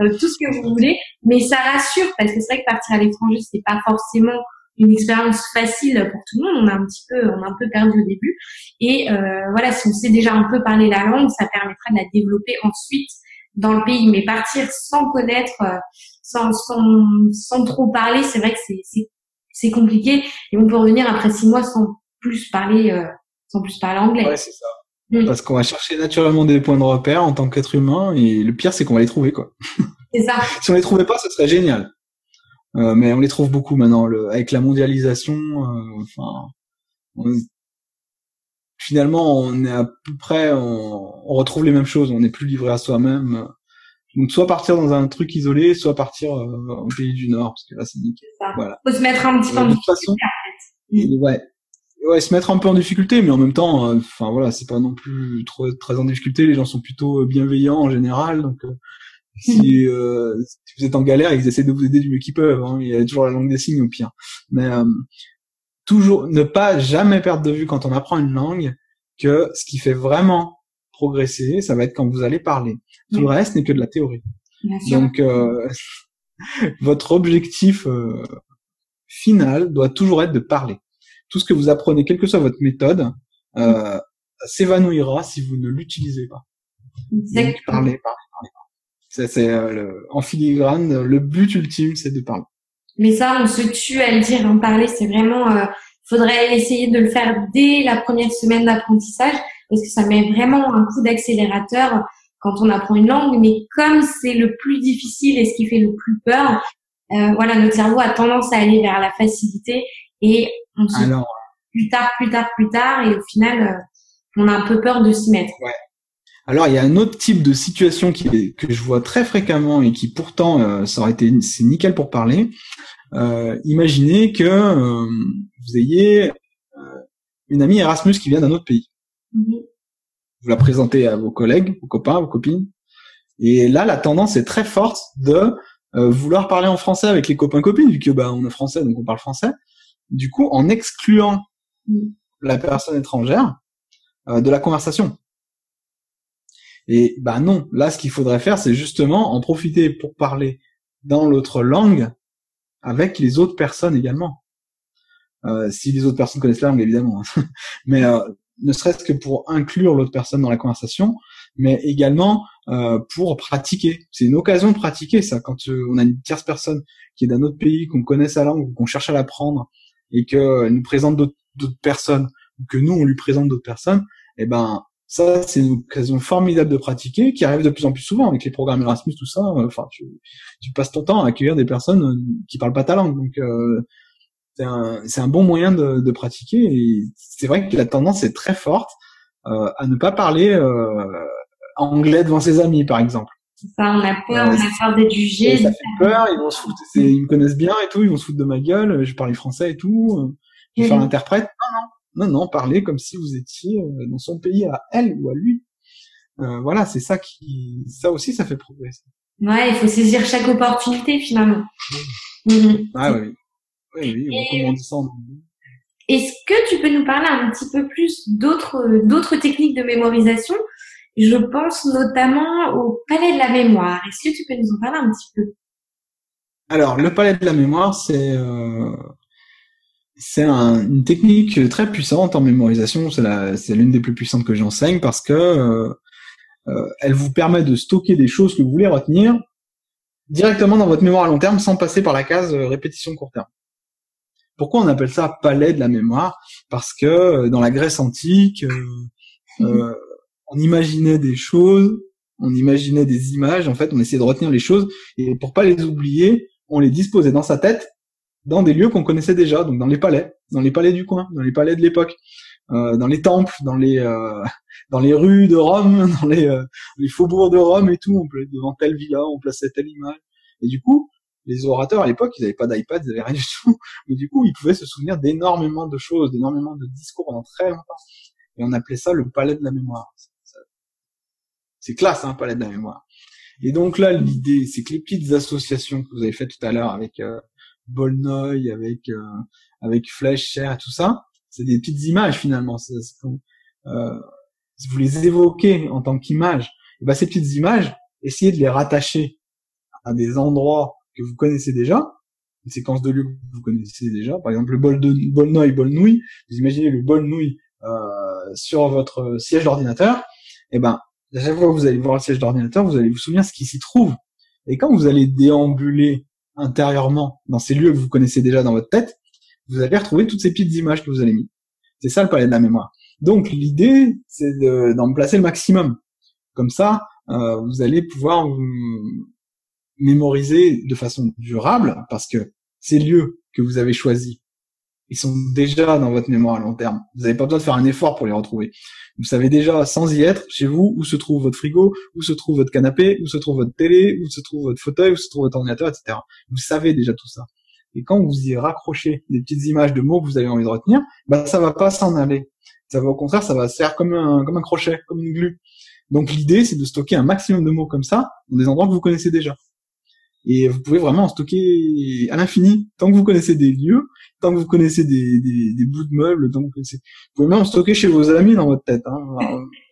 euh, tout ce que vous voulez. Mais ça rassure parce que c'est vrai que partir à l'étranger, c'est pas forcément une expérience facile pour tout le monde. On a un petit peu, on a un peu perdu au début. Et voilà, si on sait déjà un peu parler la langue, ça permettra de la développer ensuite dans le pays. Mais partir sans connaître, sans, sans, sans trop parler, c'est vrai que c'est c'est compliqué et on peut revenir après six mois sans plus parler euh, sans plus parler anglais. Ouais, c'est ça. Mm. Parce qu'on va chercher naturellement des points de repère en tant qu'être humain et le pire c'est qu'on va les trouver quoi. C'est ça. si on les trouvait pas, ce serait génial. Euh, mais on les trouve beaucoup maintenant le, avec la mondialisation. Euh, enfin, finalement, on est à peu près, on, on, retrouve les mêmes choses. On n'est plus livré à soi-même. Donc soit partir dans un truc isolé, soit partir euh, au pays du Nord, parce que là c'est nickel. Voilà. Faut se mettre un petit peu en difficulté. ouais. Ouais, se mettre un peu en difficulté, mais en même temps, euh, enfin voilà, c'est pas non plus trop très en difficulté. Les gens sont plutôt euh, bienveillants en général, donc si, euh, si, vous êtes en galère, ils essaient de vous aider du mieux qu'ils peuvent. Hein. Il y a toujours la langue des signes au pire. Mais toujours ne pas jamais perdre de vue quand on apprend une langue que ce qui fait vraiment progresser, ça va être quand vous allez parler. Tout le reste n'est que de la théorie. Donc, euh, votre objectif euh, final doit toujours être de parler. Tout ce que vous apprenez, quelle que soit votre méthode, euh, s'évanouira si vous ne l'utilisez pas. Exactement. parlez, parlez, parlez. C'est en filigrane, le but ultime, c'est de parler. Mais ça, on se tue à le dire, en parler, c'est vraiment. Euh, faudrait essayer de le faire dès la première semaine d'apprentissage parce que ça met vraiment un coup d'accélérateur quand on apprend une langue. Mais comme c'est le plus difficile et ce qui fait le plus peur, euh, voilà, notre cerveau a tendance à aller vers la facilité et on se Alors, plus tard, plus tard, plus tard, et au final, euh, on a un peu peur de s'y mettre. Ouais. Alors il y a un autre type de situation qui, que je vois très fréquemment et qui pourtant euh, ça aurait été c'est nickel pour parler. Euh, imaginez que euh, vous ayez euh, une amie Erasmus qui vient d'un autre pays. Mm-hmm. Vous la présentez à vos collègues, vos copains, vos copines, et là la tendance est très forte de vouloir parler en français avec les copains copines vu que bah on est français donc on parle français. Du coup en excluant mm. la personne étrangère de la conversation. Et bah non, là ce qu'il faudrait faire, c'est justement en profiter pour parler dans l'autre langue avec les autres personnes également. Euh, si les autres personnes connaissent la langue, évidemment. Hein. mais euh, ne serait-ce que pour inclure l'autre personne dans la conversation, mais également euh, pour pratiquer. C'est une occasion de pratiquer ça. Quand euh, on a une tierce personne qui est d'un autre pays, qu'on connaît sa langue, qu'on cherche à l'apprendre, et qu'elle nous présente d'autres personnes, ou que nous on lui présente d'autres personnes, eh ben ça, c'est une occasion formidable de pratiquer, qui arrive de plus en plus souvent avec les programmes Erasmus, tout ça. Euh, enfin, tu, passes ton temps à accueillir des personnes euh, qui parlent pas ta langue, donc euh, c'est un, un, bon moyen de, de pratiquer. Et c'est vrai que la tendance est très forte euh, à ne pas parler euh, anglais devant ses amis, par exemple. Ça, on a peur, on a peur d'être jugé. Ça fait peur, ils vont se foutre, ils me connaissent bien et tout, ils vont se foutre de ma gueule, je parle français et tout, je vais faire l'interprète. Non, non, non, non, parler comme si vous étiez euh, dans son pays à elle ou à lui. Euh, voilà, c'est ça qui, ça aussi, ça fait progresser. Ouais, il faut saisir chaque opportunité finalement. Mhm. Ah oui, oui, oui, en Est-ce que tu peux nous parler un petit peu plus d'autres d'autres techniques de mémorisation? Je pense notamment au palais de la mémoire. Est-ce que tu peux nous en parler un petit peu? Alors, le palais de la mémoire, c'est euh, c'est une technique très puissante en mémorisation. C'est l'une des plus puissantes que j'enseigne parce que euh, euh, elle vous permet de stocker des choses que vous voulez retenir directement dans votre mémoire à long terme sans passer par la case répétition court terme. Pourquoi on appelle ça palais de la mémoire? Parce que dans la Grèce antique, on imaginait des choses, on imaginait des images. En fait, on essayait de retenir les choses et pour pas les oublier, on les disposait dans sa tête dans des lieux qu'on connaissait déjà, donc dans les palais, dans les palais du coin, dans les palais de l'époque, euh, dans les temples, dans les euh, dans les rues de Rome, dans les, euh, les faubourgs de Rome et tout, on devant telle villa, on plaçait telle image. Et du coup, les orateurs à l'époque, ils n'avaient pas d'iPad, ils n'avaient rien du tout, mais du coup, ils pouvaient se souvenir d'énormément de choses, d'énormément de discours pendant très longtemps. Et on appelait ça le palais de la mémoire. C'est classe, hein, palais de la mémoire. Et donc là, l'idée, c'est que les petites associations que vous avez faites tout à l'heure avec euh, Bolnoy, avec euh, avec et tout ça, c'est des petites images finalement. Euh, si vous les évoquez en tant qu'image, et ben ces petites images, essayez de les rattacher à des endroits que vous connaissez déjà, une séquence de lieux que vous connaissez déjà. Par exemple, le bol de Bolnoy, Bolnouille. Vous imaginez le Bolnouille euh, sur votre siège d'ordinateur. Et ben, à chaque fois que vous allez voir le siège d'ordinateur, vous allez vous souvenir ce qui s'y trouve. Et quand vous allez déambuler intérieurement dans ces lieux que vous connaissez déjà dans votre tête, vous allez retrouver toutes ces petites images que vous avez mis. C'est ça le palais de la mémoire. Donc l'idée, c'est d'en placer le maximum. Comme ça, euh, vous allez pouvoir vous mémoriser de façon durable, parce que ces lieux que vous avez choisis ils sont déjà dans votre mémoire à long terme. Vous n'avez pas besoin de faire un effort pour les retrouver. Vous savez déjà, sans y être, chez vous, où se trouve votre frigo, où se trouve votre canapé, où se trouve votre télé, où se trouve votre fauteuil, où se trouve votre ordinateur, etc. Vous savez déjà tout ça. Et quand vous y raccrochez des petites images de mots que vous avez envie de retenir, bah ça va pas s'en aller. Ça va au contraire, ça va se faire comme un comme un crochet, comme une glue. Donc l'idée, c'est de stocker un maximum de mots comme ça dans des endroits que vous connaissez déjà. Et vous pouvez vraiment en stocker à l'infini. Tant que vous connaissez des lieux, tant que vous connaissez des, des, des bouts de meubles, tant que vous connaissez... Vous pouvez même en stocker chez vos amis dans votre tête. Hein.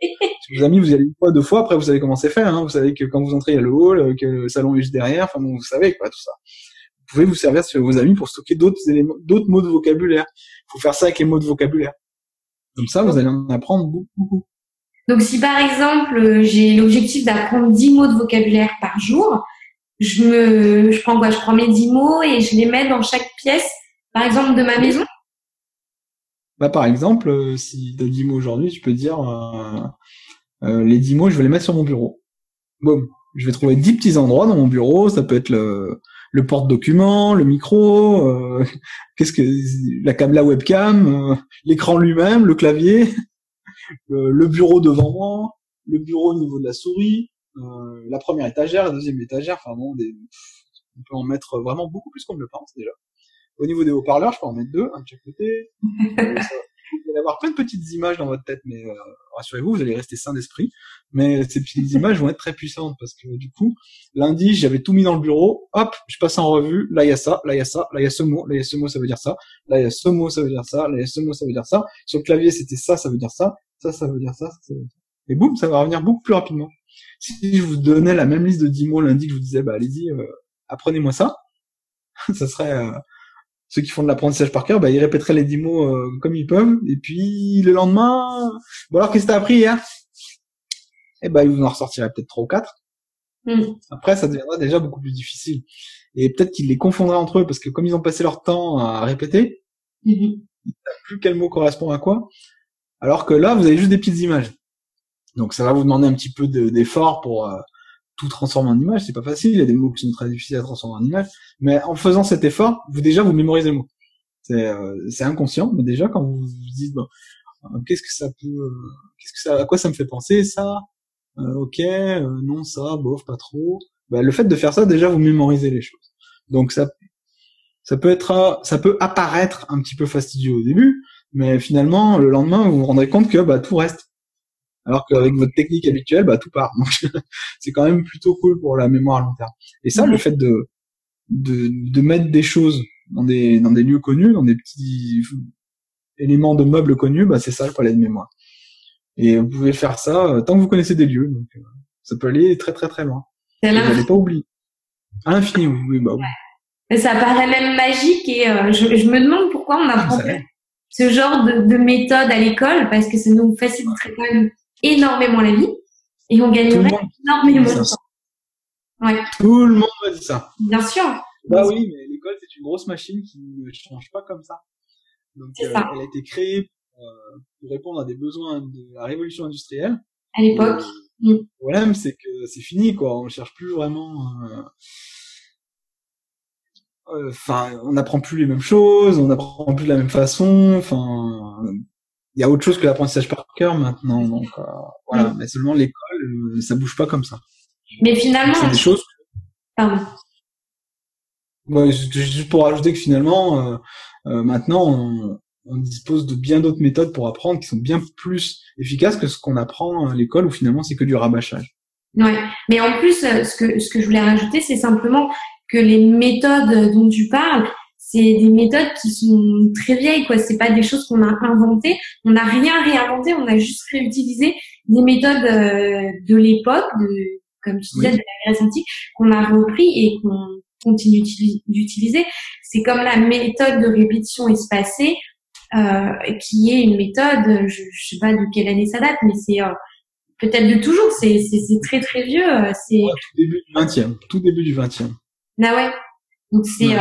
vos amis, vous y allez une fois, deux fois, après vous savez comment c'est fait. Hein. Vous savez que quand vous entrez, il y a le hall, que le salon est juste derrière. Enfin bon, vous savez quoi, tout ça. Vous pouvez vous servir sur vos amis pour stocker d'autres éléments, d'autres mots de vocabulaire. Il faut faire ça avec les mots de vocabulaire. Comme ça, vous allez en apprendre beaucoup. beaucoup. Donc si par exemple j'ai l'objectif d'apprendre 10 mots de vocabulaire par jour, je me, je prends quoi? Je prends mes 10 mots et je les mets dans chaque pièce, par exemple de ma maison. Bah par exemple, euh, si tu as 10 mots aujourd'hui, tu peux dire euh, euh, les 10 mots, je vais les mettre sur mon bureau. Boum. Je vais trouver 10 petits endroits dans mon bureau, ça peut être le, le porte-document, le micro, euh, qu'est-ce que la caméra webcam, euh, l'écran lui-même, le clavier, le, bureau devant moi, le bureau au niveau de la souris, euh, la première étagère, la deuxième étagère, enfin bon, des, on peut en mettre vraiment beaucoup plus qu'on ne le pense déjà. Au niveau des haut-parleurs, je peux en mettre deux, un de chaque côté. vous allez avoir plein de petites images dans votre tête, mais euh, rassurez-vous, vous allez rester sain d'esprit. Mais ces petites images vont être très puissantes parce que du coup, lundi, j'avais tout mis dans le bureau. Hop, je passe en revue. Là, il y a ça, là, il y a ça, là, il y a ce mot, là, il y a ce mot, ça veut dire ça. Là, il y a ce mot, ça veut dire ça. Là, il y a ce mot, ça veut dire ça. Sur le clavier, c'était ça, ça veut dire ça. Ça, ça veut dire ça. ça veut dire ça. Et boum, ça va revenir beaucoup plus rapidement. Si je vous donnais la même liste de 10 mots lundi que je vous disais, bah allez-y, euh, apprenez-moi ça, ça serait euh, ceux qui font de l'apprentissage par cœur, bah, ils répéteraient les dix mots euh, comme ils peuvent. Et puis le lendemain, bon alors qu'est-ce que t'as appris hier? Eh ben, ils vous en ressortiraient peut-être trois ou quatre. Mm. Après, ça deviendra déjà beaucoup plus difficile. Et peut-être qu'ils les confondraient entre eux parce que comme ils ont passé leur temps à répéter, mm-hmm. ils ne savent plus quel mot correspond à quoi. Alors que là, vous avez juste des petites images. Donc ça va vous demander un petit peu d'effort pour euh, tout transformer en image, c'est pas facile, il y a des mots qui sont très difficiles à transformer en image, mais en faisant cet effort, vous déjà vous mémorisez le mot. C'est euh, inconscient, mais déjà quand vous vous dites bon, euh, qu'est-ce que ça peut euh, qu'est-ce que ça à quoi ça me fait penser ça OK, non ça bof pas trop. Bah, le fait de faire ça déjà vous mémorisez les choses. Donc ça ça peut être ça peut apparaître un petit peu fastidieux au début, mais finalement le lendemain vous vous rendrez compte que bah tout reste alors qu'avec votre technique habituelle, bah tout part. c'est quand même plutôt cool pour la mémoire à long terme. Et ça, le fait de, de, de mettre des choses dans des dans des lieux connus, dans des petits éléments de meubles connus, bah c'est ça le palais de mémoire. Et vous pouvez faire ça euh, tant que vous connaissez des lieux. Donc euh, ça peut aller très très très loin. Vous n'allez pas oublier. À l'infini, oui, oui, bah oui. Ça paraît même magique et euh, je, je, me demande pourquoi on apprend ce genre de, de méthode à l'école parce que ça nous faciliterait quand même énormément la vie et on gagnerait énormément de temps. Ouais. Tout le monde va dire ça. Bien sûr. Bah oui, mais l'école c'est une grosse machine qui ne change pas comme ça. Donc euh, elle a été créée euh, pour répondre à des besoins de la révolution industrielle. À l'époque. Mm. Le problème c'est que c'est fini quoi. On cherche plus vraiment. Euh, enfin, on n'apprend plus les mêmes choses, on n'apprend plus de la même façon. Enfin, il y a autre chose que l'apprentissage par cœur maintenant. Donc euh, voilà, mais seulement l'école, euh, ça bouge pas comme ça. Mais finalement, c'est des choses. Pardon. Ouais, juste pour rajouter que finalement, euh, euh maintenant, on, on, dispose de bien d'autres méthodes pour apprendre qui sont bien plus efficaces que ce qu'on apprend à l'école où finalement c'est que du rabâchage. Ouais, mais en plus, ce que ce que je voulais rajouter, c'est simplement que les méthodes dont tu parles, c'est des méthodes qui sont très vieilles, quoi. C'est pas des choses qu'on a inventées. On n'a rien réinventé. On a juste réutilisé des méthodes euh, de l'époque, de, comme tu disais, de la Grèce antique, qu'on a repris et qu'on continue d'utiliser. C'est comme la méthode de répétition espacée, euh, qui est une méthode, je, je sais pas de quelle année ça date, mais c'est euh, peut-être de toujours. C'est très très vieux. C'est tout début du 20e. Tout début du 20e. Ah ouais. Donc c'est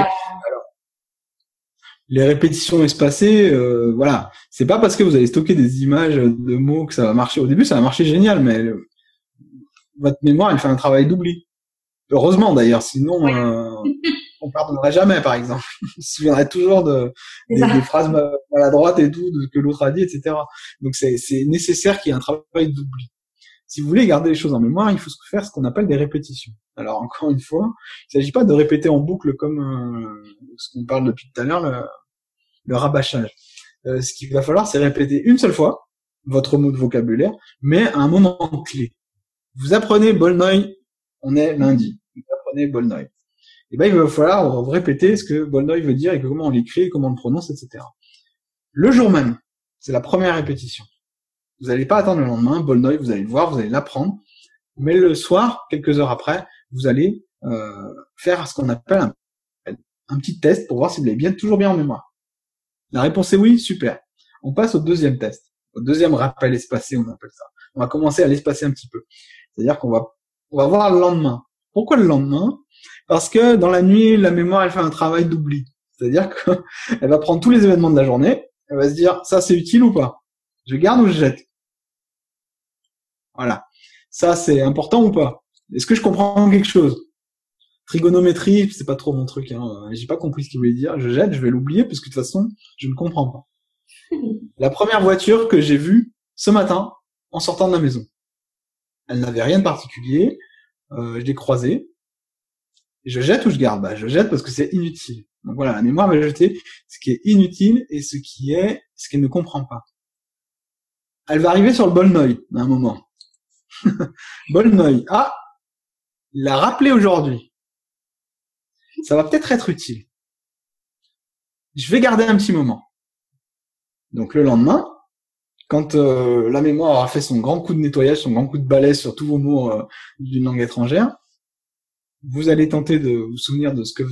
les répétitions espacées, euh, voilà, c'est pas parce que vous allez stocker des images de mots que ça va marcher. Au début, ça va marcher génial, mais votre mémoire, elle fait un travail d'oubli. Heureusement d'ailleurs, sinon euh, on pardonnerait jamais, par exemple. on se souviendrait toujours de des, phrases maladroites et tout, de ce que l'autre a dit, etc. Donc c'est nécessaire qu'il y ait un travail d'oubli. Si vous voulez garder les choses en mémoire, il faut faire ce qu'on appelle des répétitions. Alors encore une fois, il ne s'agit pas de répéter en boucle comme euh, ce qu'on parle depuis tout à l'heure, le, le, rabâchage. Euh, ce qu'il va falloir, c'est répéter une seule fois votre mot de vocabulaire, mais à un moment clé. Vous apprenez Bolnoy, on est lundi. Vous apprenez Bolnoy. Et eh ben il va falloir répéter ce que Bolnoy veut dire et comment on l'écrit, comment on le prononce, etc. Le jour même, c'est la première répétition. Vous n'allez pas attendre le lendemain, Bolnoy, vous allez le voir, vous allez l'apprendre. Mais le soir, quelques heures après, vous allez euh, faire ce qu'on appelle un, un, petit test pour voir si vous l'avez bien toujours bien en mémoire. La réponse est oui, super. On passe au deuxième test, au deuxième rappel espacé, on appelle ça. on va commencer à l'espacer un petit peu. C'est-à-dire qu'on va, on va voir le lendemain. Pourquoi le lendemain? Parce que dans la nuit, la mémoire, elle fait un travail d'oubli. C'est-à-dire qu'elle va prendre tous les événements de la journée, elle va se dire, ça c'est utile ou pas? Je garde ou je jette? Voilà. Ça c'est important ou pas? Est-ce que je comprends quelque chose? Trigonométrie, c'est pas trop mon truc. Hein. J'ai pas compris ce qu'il voulait dire. Je jette, je vais l'oublier parce que de toute façon, je ne comprends pas. La première voiture que j'ai vue ce matin en sortant de la maison. Elle n'avait rien de particulier. Euh, je l'ai croisée. Je jette ou je garde? Bah, Je jette parce que c'est inutile. Donc voilà, la mémoire va jeter ce qui est inutile et ce qui est ce qu'elle ne comprend pas. Elle va arriver sur le Bolnoï à un moment. Bolnoï. Ah, l'a rappelé aujourd'hui. Ça va peut-être être utile. Je vais garder un petit moment. Donc le lendemain, quand euh, la mémoire aura fait son grand coup de nettoyage, son grand coup de balai sur tous vos mots euh, d'une langue étrangère, vous allez tenter de vous souvenir de ce que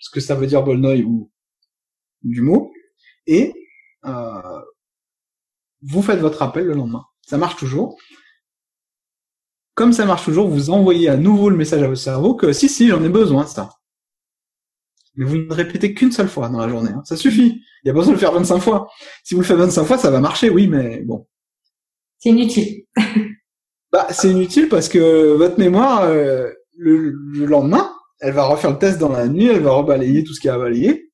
ce que ça veut dire Bolnoï ou du mot, et euh, vous faites votre appel le lendemain. Ça marche toujours. Comme ça marche toujours, vous envoyez à nouveau le message à votre cerveau que si, si, j'en ai besoin de ça. Mais vous ne répétez qu'une seule fois dans la journée. Hein. Ça suffit. Il n'y a pas besoin de le faire 25 fois. Si vous le faites 25 fois, ça va marcher, oui, mais bon. C'est inutile. bah, c'est inutile parce que votre mémoire, euh, le, le, lendemain, elle va refaire le test dans la nuit, elle va rebalayer tout ce qu'il y a à balayer,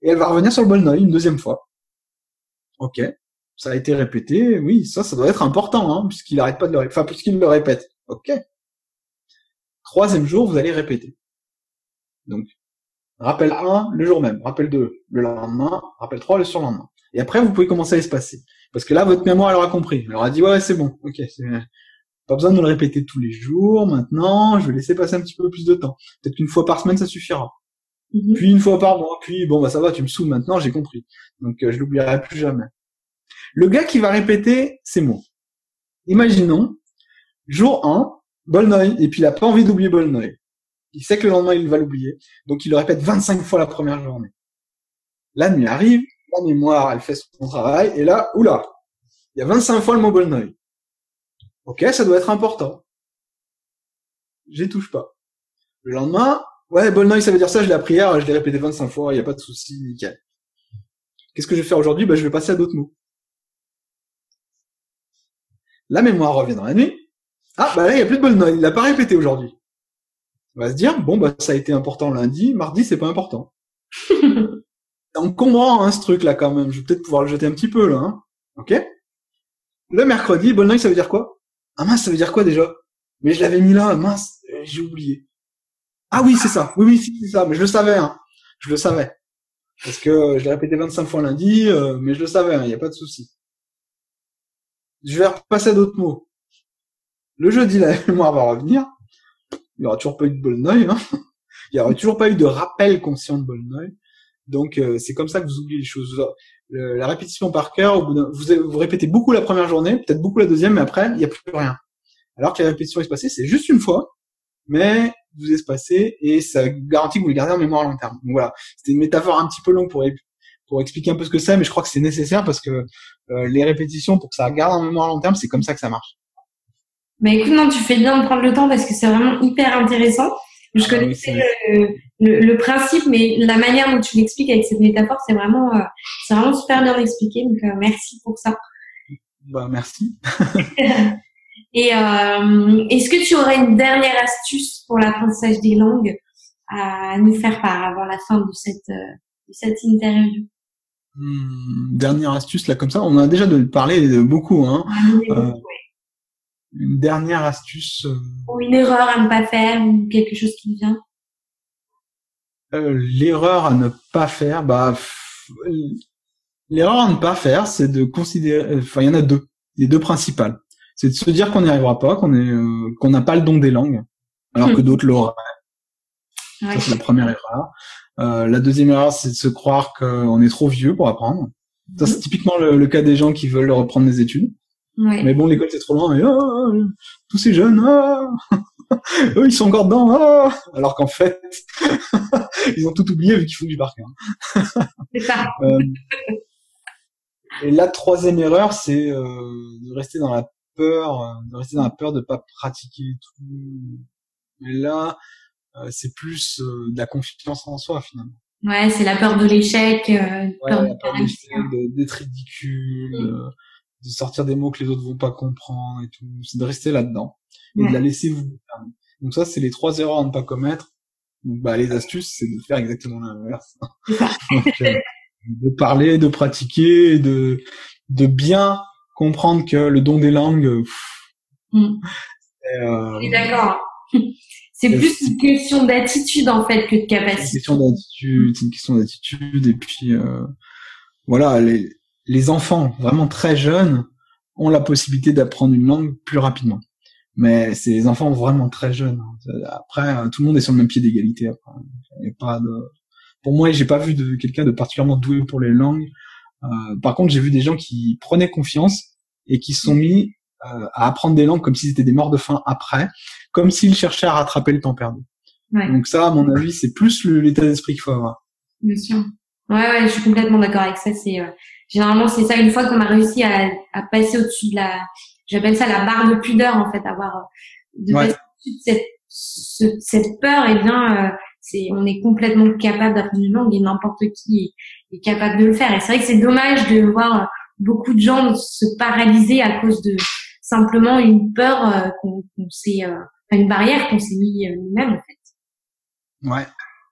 et elle va revenir sur le bol une deuxième fois. Ok, ça a été répété, oui, ça, ça doit être important, hein, puisqu'il arrête pas de le répéter, enfin, puisqu'il le répète. Ok. Troisième jour, vous allez répéter. Donc, rappel 1 le jour même, rappel 2 le lendemain, rappel 3 le surlendemain. Et après, vous pouvez commencer à espacer. Parce que là, votre mémoire, elle aura compris. Elle aura dit, ouais, c'est bon, ok, pas besoin de le répéter tous les jours. Maintenant, je vais laisser passer un petit peu plus de temps. Peut-être qu'une fois par semaine, ça suffira. Mhm. Puis une fois par mois. Puis bon, bah ça va, tu me saoules maintenant, j'ai compris. Donc euh, je l'oublierai plus jamais. Le gars qui va répéter ces mots. Imaginons, jour 1, Bolnoy, et puis il a pas envie d'oublier Bolnoy. Il sait que le lendemain, il va l'oublier. Donc il le répète 25 fois la première journée. La nuit arrive, la mémoire, elle fait son travail, et là, oula, il y a 25 fois le mot Bolnoy. Ok, ça doit être important. J'y touche pas. Le lendemain, ouais, Bolnoy, ça veut dire ça, je l'ai appris hier, je l'ai répété 25 fois, il n'y a pas de souci, nickel. Qu'est-ce que je vais faire aujourd'hui? Bah, Je vais passer à d'autres mots. La mémoire revient dans la nuit. Ah, bah là, il n'y a plus de Bolnoy, il l'a pas répété aujourd'hui. On va se dire, bon, bah ça a été important lundi, mardi, c'est pas important. On comprend hein, ce truc-là quand même, je vais peut-être pouvoir le jeter un petit peu là. Hein. Ok? Le mercredi, Bolnoy, ça veut dire quoi? Ah mince, ça veut dire quoi déjà? Mais je l'avais mis là, mince, euh, j'ai oublié. Ah oui, c'est ça. Oui, oui, c'est ça. Mais je le savais, hein. Je le savais. Parce que je l'ai répété 25 fois lundi, euh, mais je le savais, il hein, n'y a pas de souci. Je vais repasser à d'autres mots. Le jeudi, la mémoire va revenir. Il n'y aura toujours pas eu de Bolnoy, hein. Il n'y aura toujours pas eu de rappel conscient de Bolnoy. Donc euh, c'est comme ça que vous oubliez les choses. la répétition par cœur, vous, répétez beaucoup la première journée, peut-être beaucoup la deuxième, mais après il n'y a plus rien. Alors que la répétition espacée, c'est juste une fois, mais vous espacez et ça garantit que vous le gardez en mémoire à long terme. Voilà, c'était une métaphore un petit peu longue pour pour expliquer un peu ce que c'est, mais je crois que c'est nécessaire parce que euh, les répétitions pour que ça garde en mémoire à long terme, c'est comme ça que ça marche. Mais écoute, non, tu fais bien de prendre le temps parce que c'est vraiment hyper intéressant. Je ah connaissais le, le, principe, mais la manière dont tu l'expliques avec cette métaphore, c'est vraiment, euh, c'est vraiment super bien expliqué. Donc, euh, merci pour ça. Bah, merci. Et est-ce que tu aurais une dernière astuce pour l'apprentissage des langues à nous faire part avant la fin de cette, de cette interview? Hmm, Dernière astuce là comme ça, on a déjà de parler de beaucoup. Hein. Ah, une dernière astuce euh, Ou une erreur à ne pas faire ou quelque chose qui vient euh, L'erreur à ne pas faire, bah l'erreur à ne pas faire, c'est de considérer. Enfin, il y en a deux. Les deux principales. C'est de se dire qu'on n'y arrivera pas, qu'on est, euh, qu'on n'a pas le don des langues, alors que d'autres l'auraient. C'est la première erreur. Euh, la deuxième erreur, c'est de se croire qu'on est trop vieux pour apprendre. Ça c'est typiquement le, le, cas des gens qui veulent reprendre des études. Mais bon, l'école c'est trop loin, et oh, tous ces jeunes, oh, eux ils sont encore dedans, oh, alors qu'en fait, ils ont tout oublié vu qu'ils font du barque. c'est ça. Euh, et la troisième erreur, c'est euh, de rester dans la peur, euh, de rester dans la peur de pas pratiquer tout. Mais là, c'est plus euh, de la confiance en soi finalement. Ouais, c'est la peur de l'échec, euh, Ouais, peur la de peur de- d'être ridicule, Mm. de, de sortir des mots que les autres vont pas comprendre et tout. C'est de rester là-dedans et Ouais. de la laisser vous. Donc ça, c'est les trois erreurs à ne pas commettre. Donc bah les astuces, c'est de faire exactement l'inverse. Euh, de parler, de pratiquer, et de de bien comprendre que le don des langues, euh, pff, Mm. euh, d'accord. C'est plus une question d'attitude en fait que de c'est une capacité. question d'attitude, c'est une question d'attitude et puis euh, voilà, les les enfants vraiment très jeunes ont la possibilité d'apprendre une langue plus rapidement. Mais c'est les enfants vraiment très jeunes. Après, euh, tout le monde est sur le même pied d'égalité. pas de... Pour moi, j'ai pas vu de quelqu'un de particulièrement doué pour les langues. Euh, par contre, j'ai vu des gens qui prenaient confiance et qui se sont mis euh, à apprendre des langues comme s'ils étaient des morts de faim après, comme s'ils cherchaient à rattraper le temps perdu. Ouais. Donc ça, à mon avis, c'est plus l'état d'esprit qu'il faut avoir. Bien sûr. Ouais, ouais, je suis complètement d'accord avec ça. C'est euh, généralement c'est ça. Une fois qu'on a réussi à, à passer au-dessus de la, j'appelle ça la barre de pudeur en fait, avoir euh, de Ouais. passer au-dessus de cette ce- cette peur. Et bien, euh, c'est on est complètement capable d'apprendre une langue et n'importe qui est, est capable de le faire. Et c'est vrai que c'est dommage de voir euh, beaucoup de gens se paralyser à cause de simplement une peur euh, qu'on qu'on s'est, euh, une barrière qu'on s'est mis euh, nous-mêmes en fait. Ouais.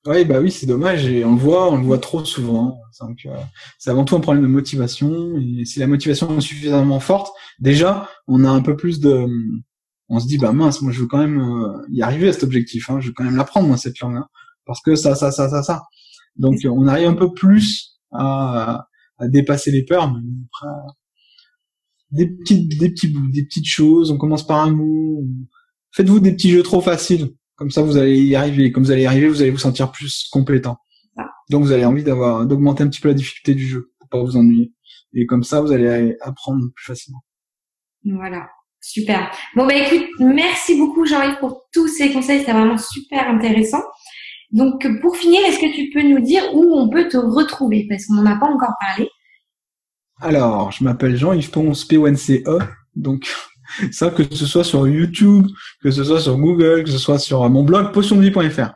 Ouais, bah oui, c'est dommage et on le voit, on le voit trop souvent. Donc, euh, c'est avant tout un problème de motivation et si la motivation est suffisamment forte, déjà, on a un peu plus de, on se dit bah mince, moi je veux quand même euh, y arriver à cet objectif, hein, je veux quand même l'apprendre moi cette langue, hein, parce que ça, ça, ça, ça, ça. Donc on arrive un peu plus à, à dépasser les peurs, mais après, des petites, des petits bouts, des petites choses. On commence par un mot. Faites-vous des petits jeux trop faciles. Comme ça, vous allez y arriver. Comme vous allez y arriver, vous allez vous sentir plus compétent. Ah. Donc, vous avez envie d'avoir, d'augmenter un petit peu la difficulté du jeu pour pas vous ennuyer. Et comme ça, vous allez apprendre plus facilement. Voilà, super. Bon bah écoute, merci beaucoup Jean-Yves pour tous ces conseils, c'était vraiment super intéressant. Donc pour finir, est-ce que tu peux nous dire où on peut te retrouver? Parce qu'on n'en a pas encore parlé. Alors, je m'appelle Jean-Yves Ponce, P-O-N-C-E. Donc, ça, que ce soit sur YouTube, que ce soit sur Google, que ce soit sur mon blog potiondevie.fr.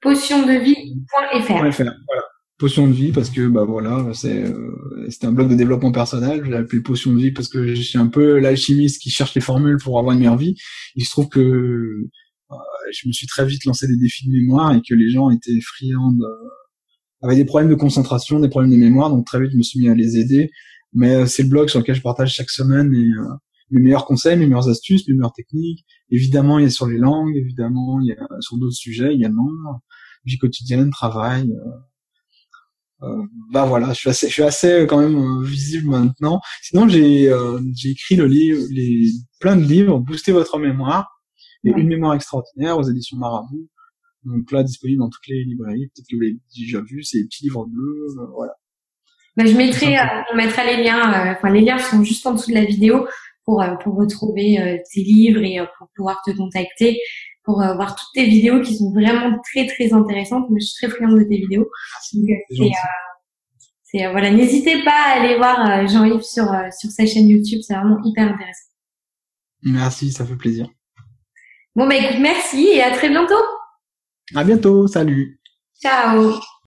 Potiondevie.fr. .fr, voilà. Potion de vie parce que bah voilà, c'est euh, c'était un blog de développement personnel, je l'ai appelé Potion de vie parce que je suis un peu l'alchimiste qui cherche les formules pour avoir une meilleure vie. Il se trouve que euh, je me suis très vite lancé des défis de mémoire et que les gens étaient friands de avaient des problèmes de concentration, des problèmes de mémoire, donc très vite je me suis mis à les aider. Mais euh, c'est le blog sur lequel je partage chaque semaine mes, euh, mes meilleurs conseils, mes meilleures astuces, mes meilleures techniques. Évidemment, il y a sur les langues, évidemment, il y a sur d'autres sujets également, vie quotidienne, travail. euh, euh, bah voilà, je suis assez, je suis assez euh, quand même euh, visible maintenant. Sinon, j'ai euh, j'ai écrit le livre, les plein de livres, booster votre mémoire et une mémoire extraordinaire aux éditions Marabout. Donc là, disponible dans toutes les librairies. Peut-être que vous l'avez déjà vu, c'est les petits livres bleus, euh, voilà. Bah, je mettrai, on mettra les liens, euh, enfin les liens sont juste en dessous de la vidéo pour euh, pour retrouver euh, tes livres et euh, pour pouvoir te contacter, pour euh, voir toutes tes vidéos qui sont vraiment très très intéressantes. Moi, je suis très friande de tes vidéos. C'est euh, voilà, n'hésitez pas à aller voir euh, Jean-Yves sur euh, sur sa chaîne YouTube, c'est vraiment hyper intéressant. Merci, ça fait plaisir. Bon bah écoute, merci et à très bientôt. À bientôt, salut. Ciao.